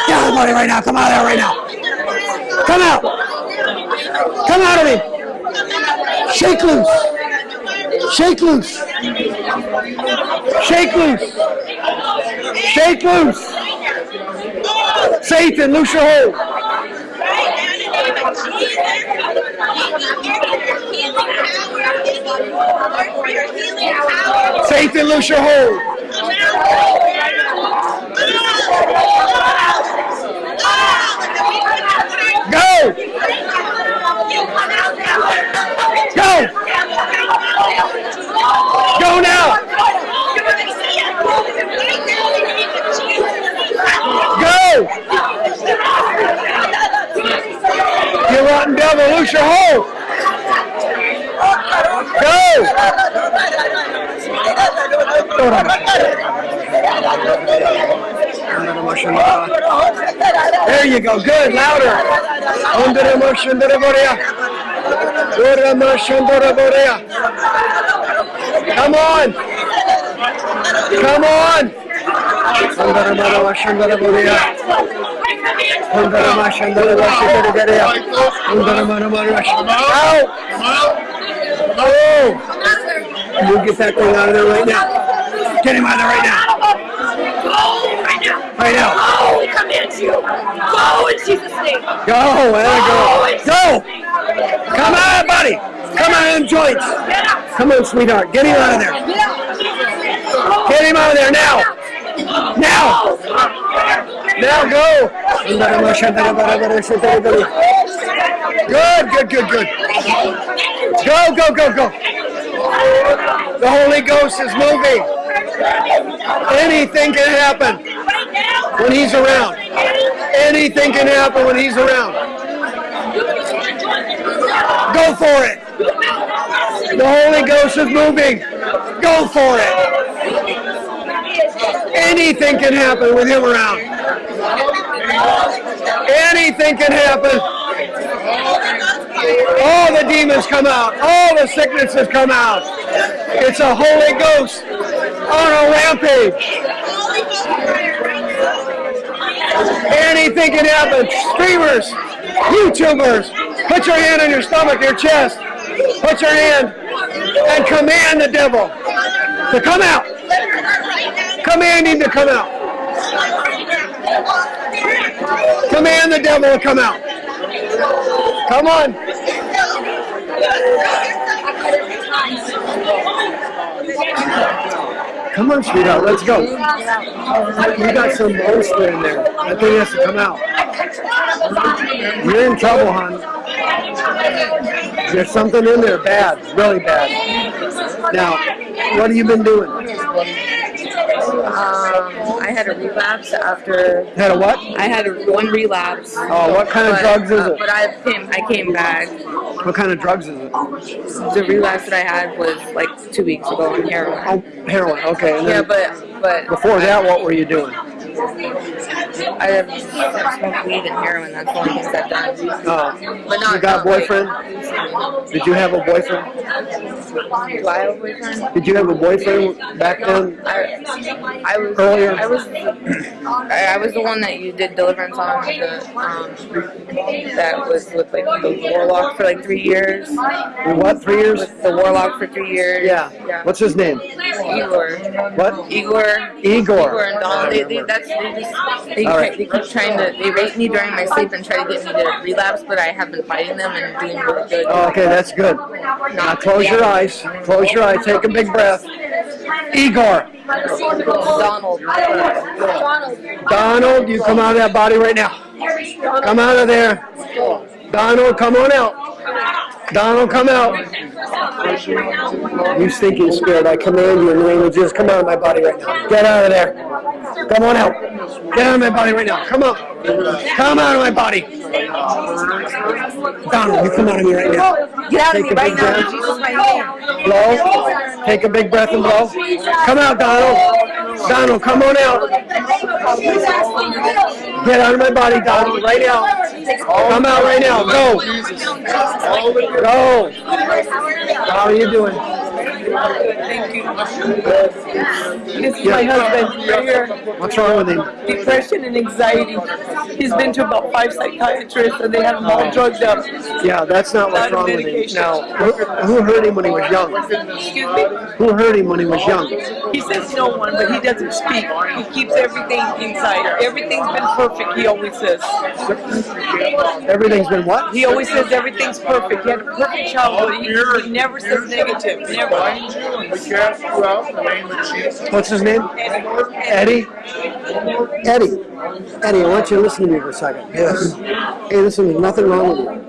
A: Get out right now. Come out of there right now. Come out. Come out of me. Shake loose. Shake loose. Shake loose. Shake loose. Satan, loose your hold name of Jesus. Satan, your hold. Go! Go! Go now! Go! Rotten devil, loose your hold. Go. There you go. Good. Louder. Under under Borea. Come on. Come on. Under Borea. Under emotion. Out.
B: Come out.
A: Oh. You get that thing out of there right now. Get him out of there right now. Right now.
C: Oh, we command you. Go in Jesus' name.
A: Go, there go. Go! Come on, buddy! Come on, joints! Come on, sweetheart. Get him out of there. Get him out of there now! Now! Now go! Good, good, good, good. Go, go, go, go. The Holy Ghost is moving. Anything can happen when he's around. Anything can happen when he's around. Go for it. The Holy Ghost is moving. Go for it. Anything can happen with him around. Anything can happen. All the demons come out. All the sicknesses come out. It's a Holy Ghost on a rampage. Anything can happen. Streamers, YouTubers, put your hand on your stomach, your chest. Put your hand and command the devil to come out. Command him to come out. Command the devil to come out. Come on. Come on, sweetheart, let's go. You got some monster in there. That thing has to come out. You're in trouble, hon. There's something in there bad, really bad. Now, what have you been doing?
F: Um, I had a relapse after.
A: Had a what?
F: I had a, one relapse.
A: Oh, what kind of
F: but,
A: drugs is
F: uh,
A: it?
F: But I came, I came back.
A: What kind of drugs is it?
F: The relapse that I had was like two weeks ago on heroin.
A: Oh, heroin. Okay.
F: Yeah, but but
A: before that, what were you doing?
F: I have smoked weed and heroin. That's the only things I've done.
A: Oh,
F: But not.
A: you got a boyfriend? Did you have a boyfriend?
F: Do I have a boyfriend?
A: Did you have a boyfriend back then?
F: I, I was
A: Earlier.
F: I was I, I was the one that you did deliverance on the um that was with like the warlock for like three years.
A: What? Three years?
F: With the warlock for three years.
A: Yeah.
F: Yeah.
A: What's his name?
F: Igor?
A: What?
F: Igor.
A: Igor.
F: Igor and Donald. They, they, that's they just they,
A: All right.
F: they keep trying to they rape me during my sleep and try to get me to relapse, but I have been fighting them and doing really good.
A: Oh, okay, that's good. Now close your eyes. Close your eyes. Take a big breath. Igor.
F: Donald.
A: Donald, you come out of that body right now. Come out of there. Donald, come on out. Donald, come out. You stinking spirit, I command you in the name of Jesus, come out of my body right now. Get out of there. Come on out. Get out of my body right now. Come out. Come out of my body. Donald, you come out of me right now.
F: Get out of
A: Take
F: me right now in
A: breath.
F: Jesus' mighty name.
A: Blow. Take a big breath and blow. Come out, Donald. Donald, come on out. Get out of my body, Donald, right now. Come out right now. Go. Go. How are you doing?
G: This is my husband right here.
A: What's wrong with him?
G: Depression and anxiety. He's been to about five psychiatrists and they have him all drugged up.
A: Yeah, that's not what's wrong with him. Now, who, who hurt him when he was young?
G: Excuse me?
A: Who hurt him when he was young?
G: He says no one, but he doesn't speak. He keeps everything inside. Everything's been perfect, he always says.
A: Everything's been what?
G: He always says everything's perfect. He had a perfect childhood. Oh, he, he never says negative. Never.
B: We cast you out in the name of Jesus.
A: What's his name? Eddie? Eddie. Eddie, I want you to listen to me for a second. Yes. Hey, listen, there's nothing wrong with you.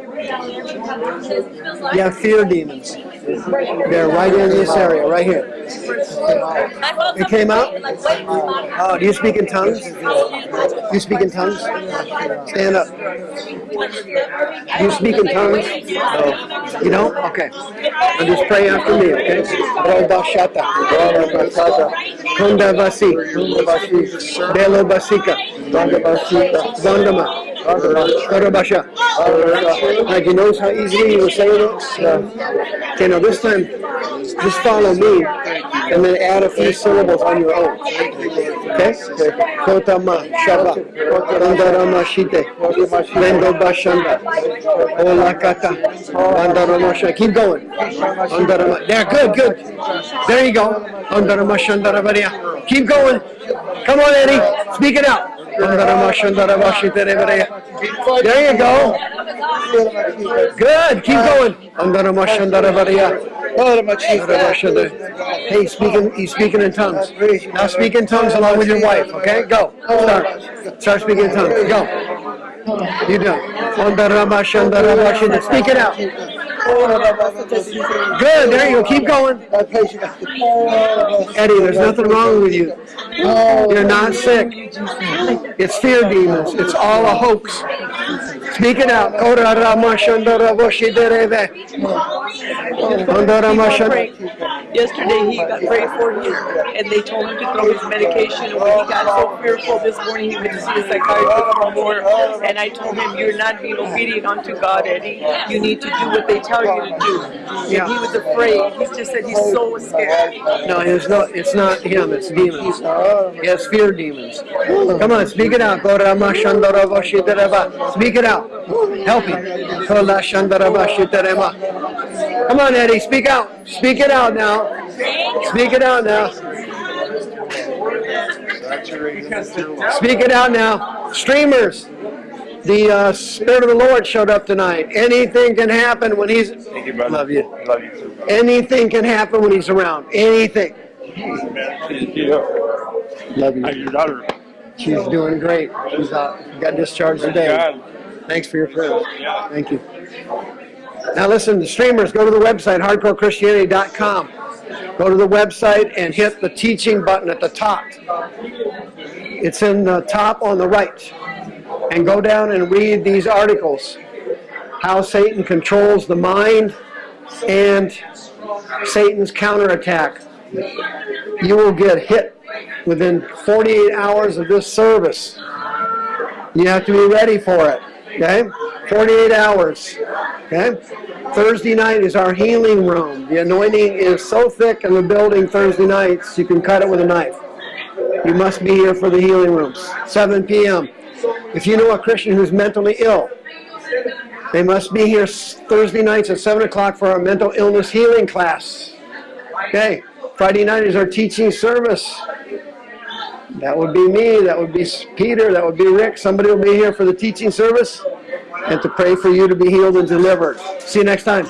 A: You have fear demons. They're right in this area, right here. It came out? Oh, do you speak in tongues? You speak in tongues? Stand up. You speak in tongues? You don't? Okay. Now just pray after me, okay? Roda shata. Kunda vasi. Belo basika. Vandama. Karabasha. Like he knows how easily you were saying it? Okay, now this time, just follow me and then add a few syllables on your own. Okay? Kotama, Shaba, Bandarama Shite, Lendo Bashanda, Olakata, Bandarama Shanda. Keep going. Bandarama. There, good, good. There you go. Bandarama Shandarabaria. Keep going. Come on, Eddie. Speak it out. There you go. Good. Keep going. Hey, speaking, he's speaking in tongues. Now speak in tongues along with your wife, okay? Go. Start. Start speaking in tongues. Go. You do. Speak it out. Good. There you go. Keep going. Eddie, there's nothing wrong with you. You're not sick. It's fear demons. It's all a hoax. Speak it out.
G: Yesterday he got prayed for him and they told him to throw his medication and when he got so fearful this morning he went to see a psychiatrist for more and I told him you're not being obedient unto God Eddie. You need to do what they tell you to do. And he was afraid. He just said he's so scared.
A: No, it's not, it's not him, it's demons. Yes, fear demons. Come on, speak it out. Speak it out. Help him. Come on, Eddie, speak out. Speak it out now. Speak it out now. Speak it out now. Streamers, the uh, Spirit of the Lord showed up tonight. Anything can happen when he's...
B: Thank you, brother.
A: Love you.
B: Love you too.
A: Anything can happen when he's around. Anything.
B: Thank you.
A: Love you.
B: How's your daughter?
A: She's doing great. She's uh, got discharged today.
B: God.
A: Thanks for your prayers. Thank you. Now listen, the streamers, go to the website, hardcorechristianity.com. Go to the website and hit the teaching button at the top. It's in the top on the right. And go down and read these articles. How Satan controls the mind and Satan's counterattack. You will get hit within 48 hours of this service. You have to be ready for it. Okay? 48 hours. Okay? Thursday night is our healing room. The anointing is so thick in the building Thursday nights, you can cut it with a knife. You must be here for the healing rooms. 7 p.m. If you know a Christian who's mentally ill, they must be here Thursday nights at 7 o'clock for our mental illness healing class. Okay. Friday night is our teaching service. That would be me, that would be Peter, that would be Rick. Somebody will be here for the teaching service and to pray for you to be healed and delivered. See you next time.